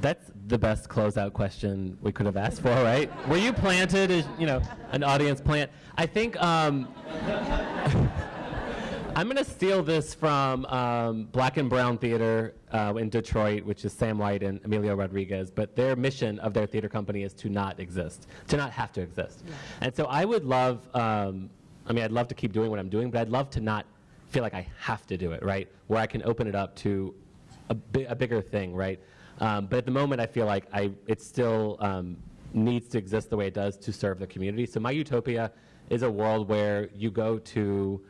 that's the best closeout question we could have asked for, right? Were you planted as, you know, an audience plant? I think um, I'm going to steal this from um, Black and Brown Theater uh, in Detroit, which is Sam White and Emilio Rodriguez. But their mission of their theater company is to not exist, to not have to exist. And so I would love, um, I mean, I'd love to keep doing what I'm doing, but I'd love to not feel like I have to do it, right? Where I can open it up to a, bi- a bigger thing, right? Um, but at the moment, I feel like I, it still um, needs to exist the way it does to serve the community. So my utopia is a world where you go to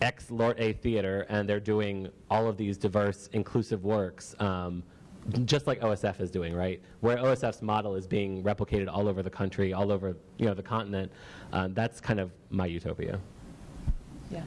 X Lord A theater and they're doing all of these diverse, inclusive works, um, just like OSF is doing, right? Where OSF's model is being replicated all over the country, all over you know the continent. Um, that's kind of my utopia. Yeah.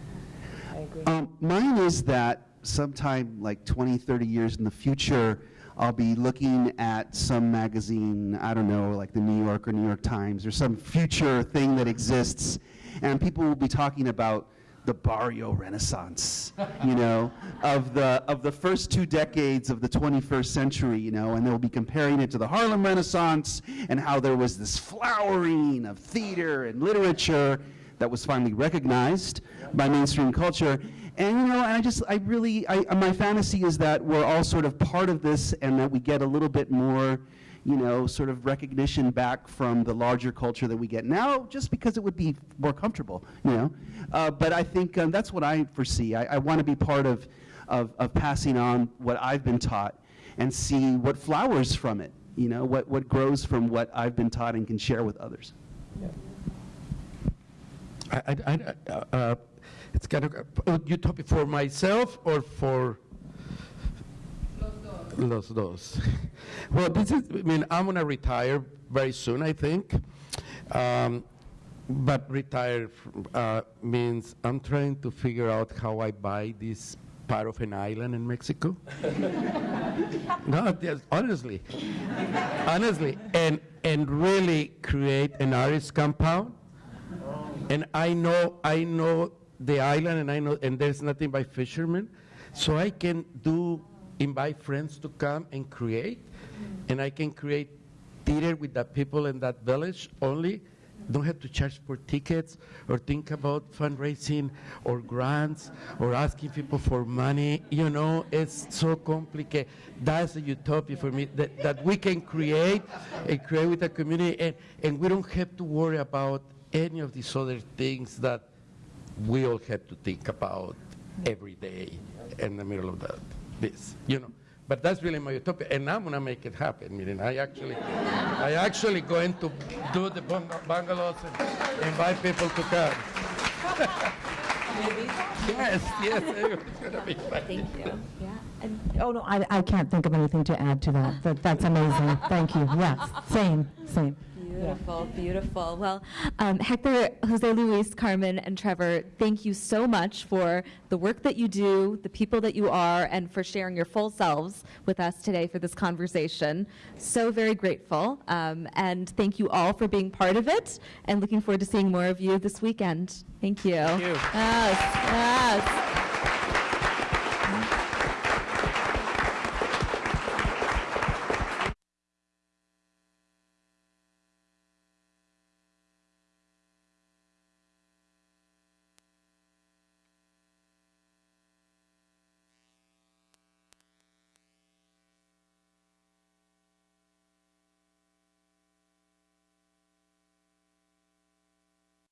I agree. Um, mine is that sometime like 20, 30 years in the future, I'll be looking at some magazine, I don't know, like the New York or New York Times or some future thing that exists, and people will be talking about the barrio renaissance, you know, of the of the first two decades of the 21st century, you know, and they'll be comparing it to the Harlem Renaissance and how there was this flowering of theater and literature that was finally recognized by mainstream culture. And you know, and I just, I really, I, my fantasy is that we're all sort of part of this, and that we get a little bit more, you know, sort of recognition back from the larger culture that we get now, just because it would be more comfortable, you know. Uh, but I think um, that's what I foresee. I, I want to be part of, of, of passing on what I've been taught, and see what flowers from it. You know, what what grows from what I've been taught and can share with others. I, I, I, uh, uh, it's kind of uh, utopia for myself or for los dos. well, this is. I mean, I'm gonna retire very soon. I think. Um, but retire uh, means I'm trying to figure out how I buy this part of an island in Mexico. no, honestly, honestly, and and really create an artist compound. And I know, I know the island, and I know, and there's nothing by fishermen, so I can do invite friends to come and create, and I can create theater with the people in that village only. Don't have to charge for tickets or think about fundraising or grants or asking people for money. You know, it's so complicated. That's a utopia for me that, that we can create and create with the community, and, and we don't have to worry about any of these other things that we all have to think about every day in the middle of the, this, you know. But that's really my utopia, and I'm gonna make it happen. Meaning, I actually, I actually going to do the bung- bungalows and invite people to come. yes, yes, it's gonna be fun. Thank you. Yeah. And Oh, no, I, I can't think of anything to add to that. That- That's amazing. Thank you. Yes, same, same. Beautiful, beautiful. Well, um, Hector, Jose Luis, Carmen, and Trevor, thank you so much for the work that you do, the people that you are, and for sharing your full selves with us today for this conversation. So very grateful. Um, and thank you all for being part of it, and looking forward to seeing more of you this weekend. Thank you. Thank you. Yes, yes.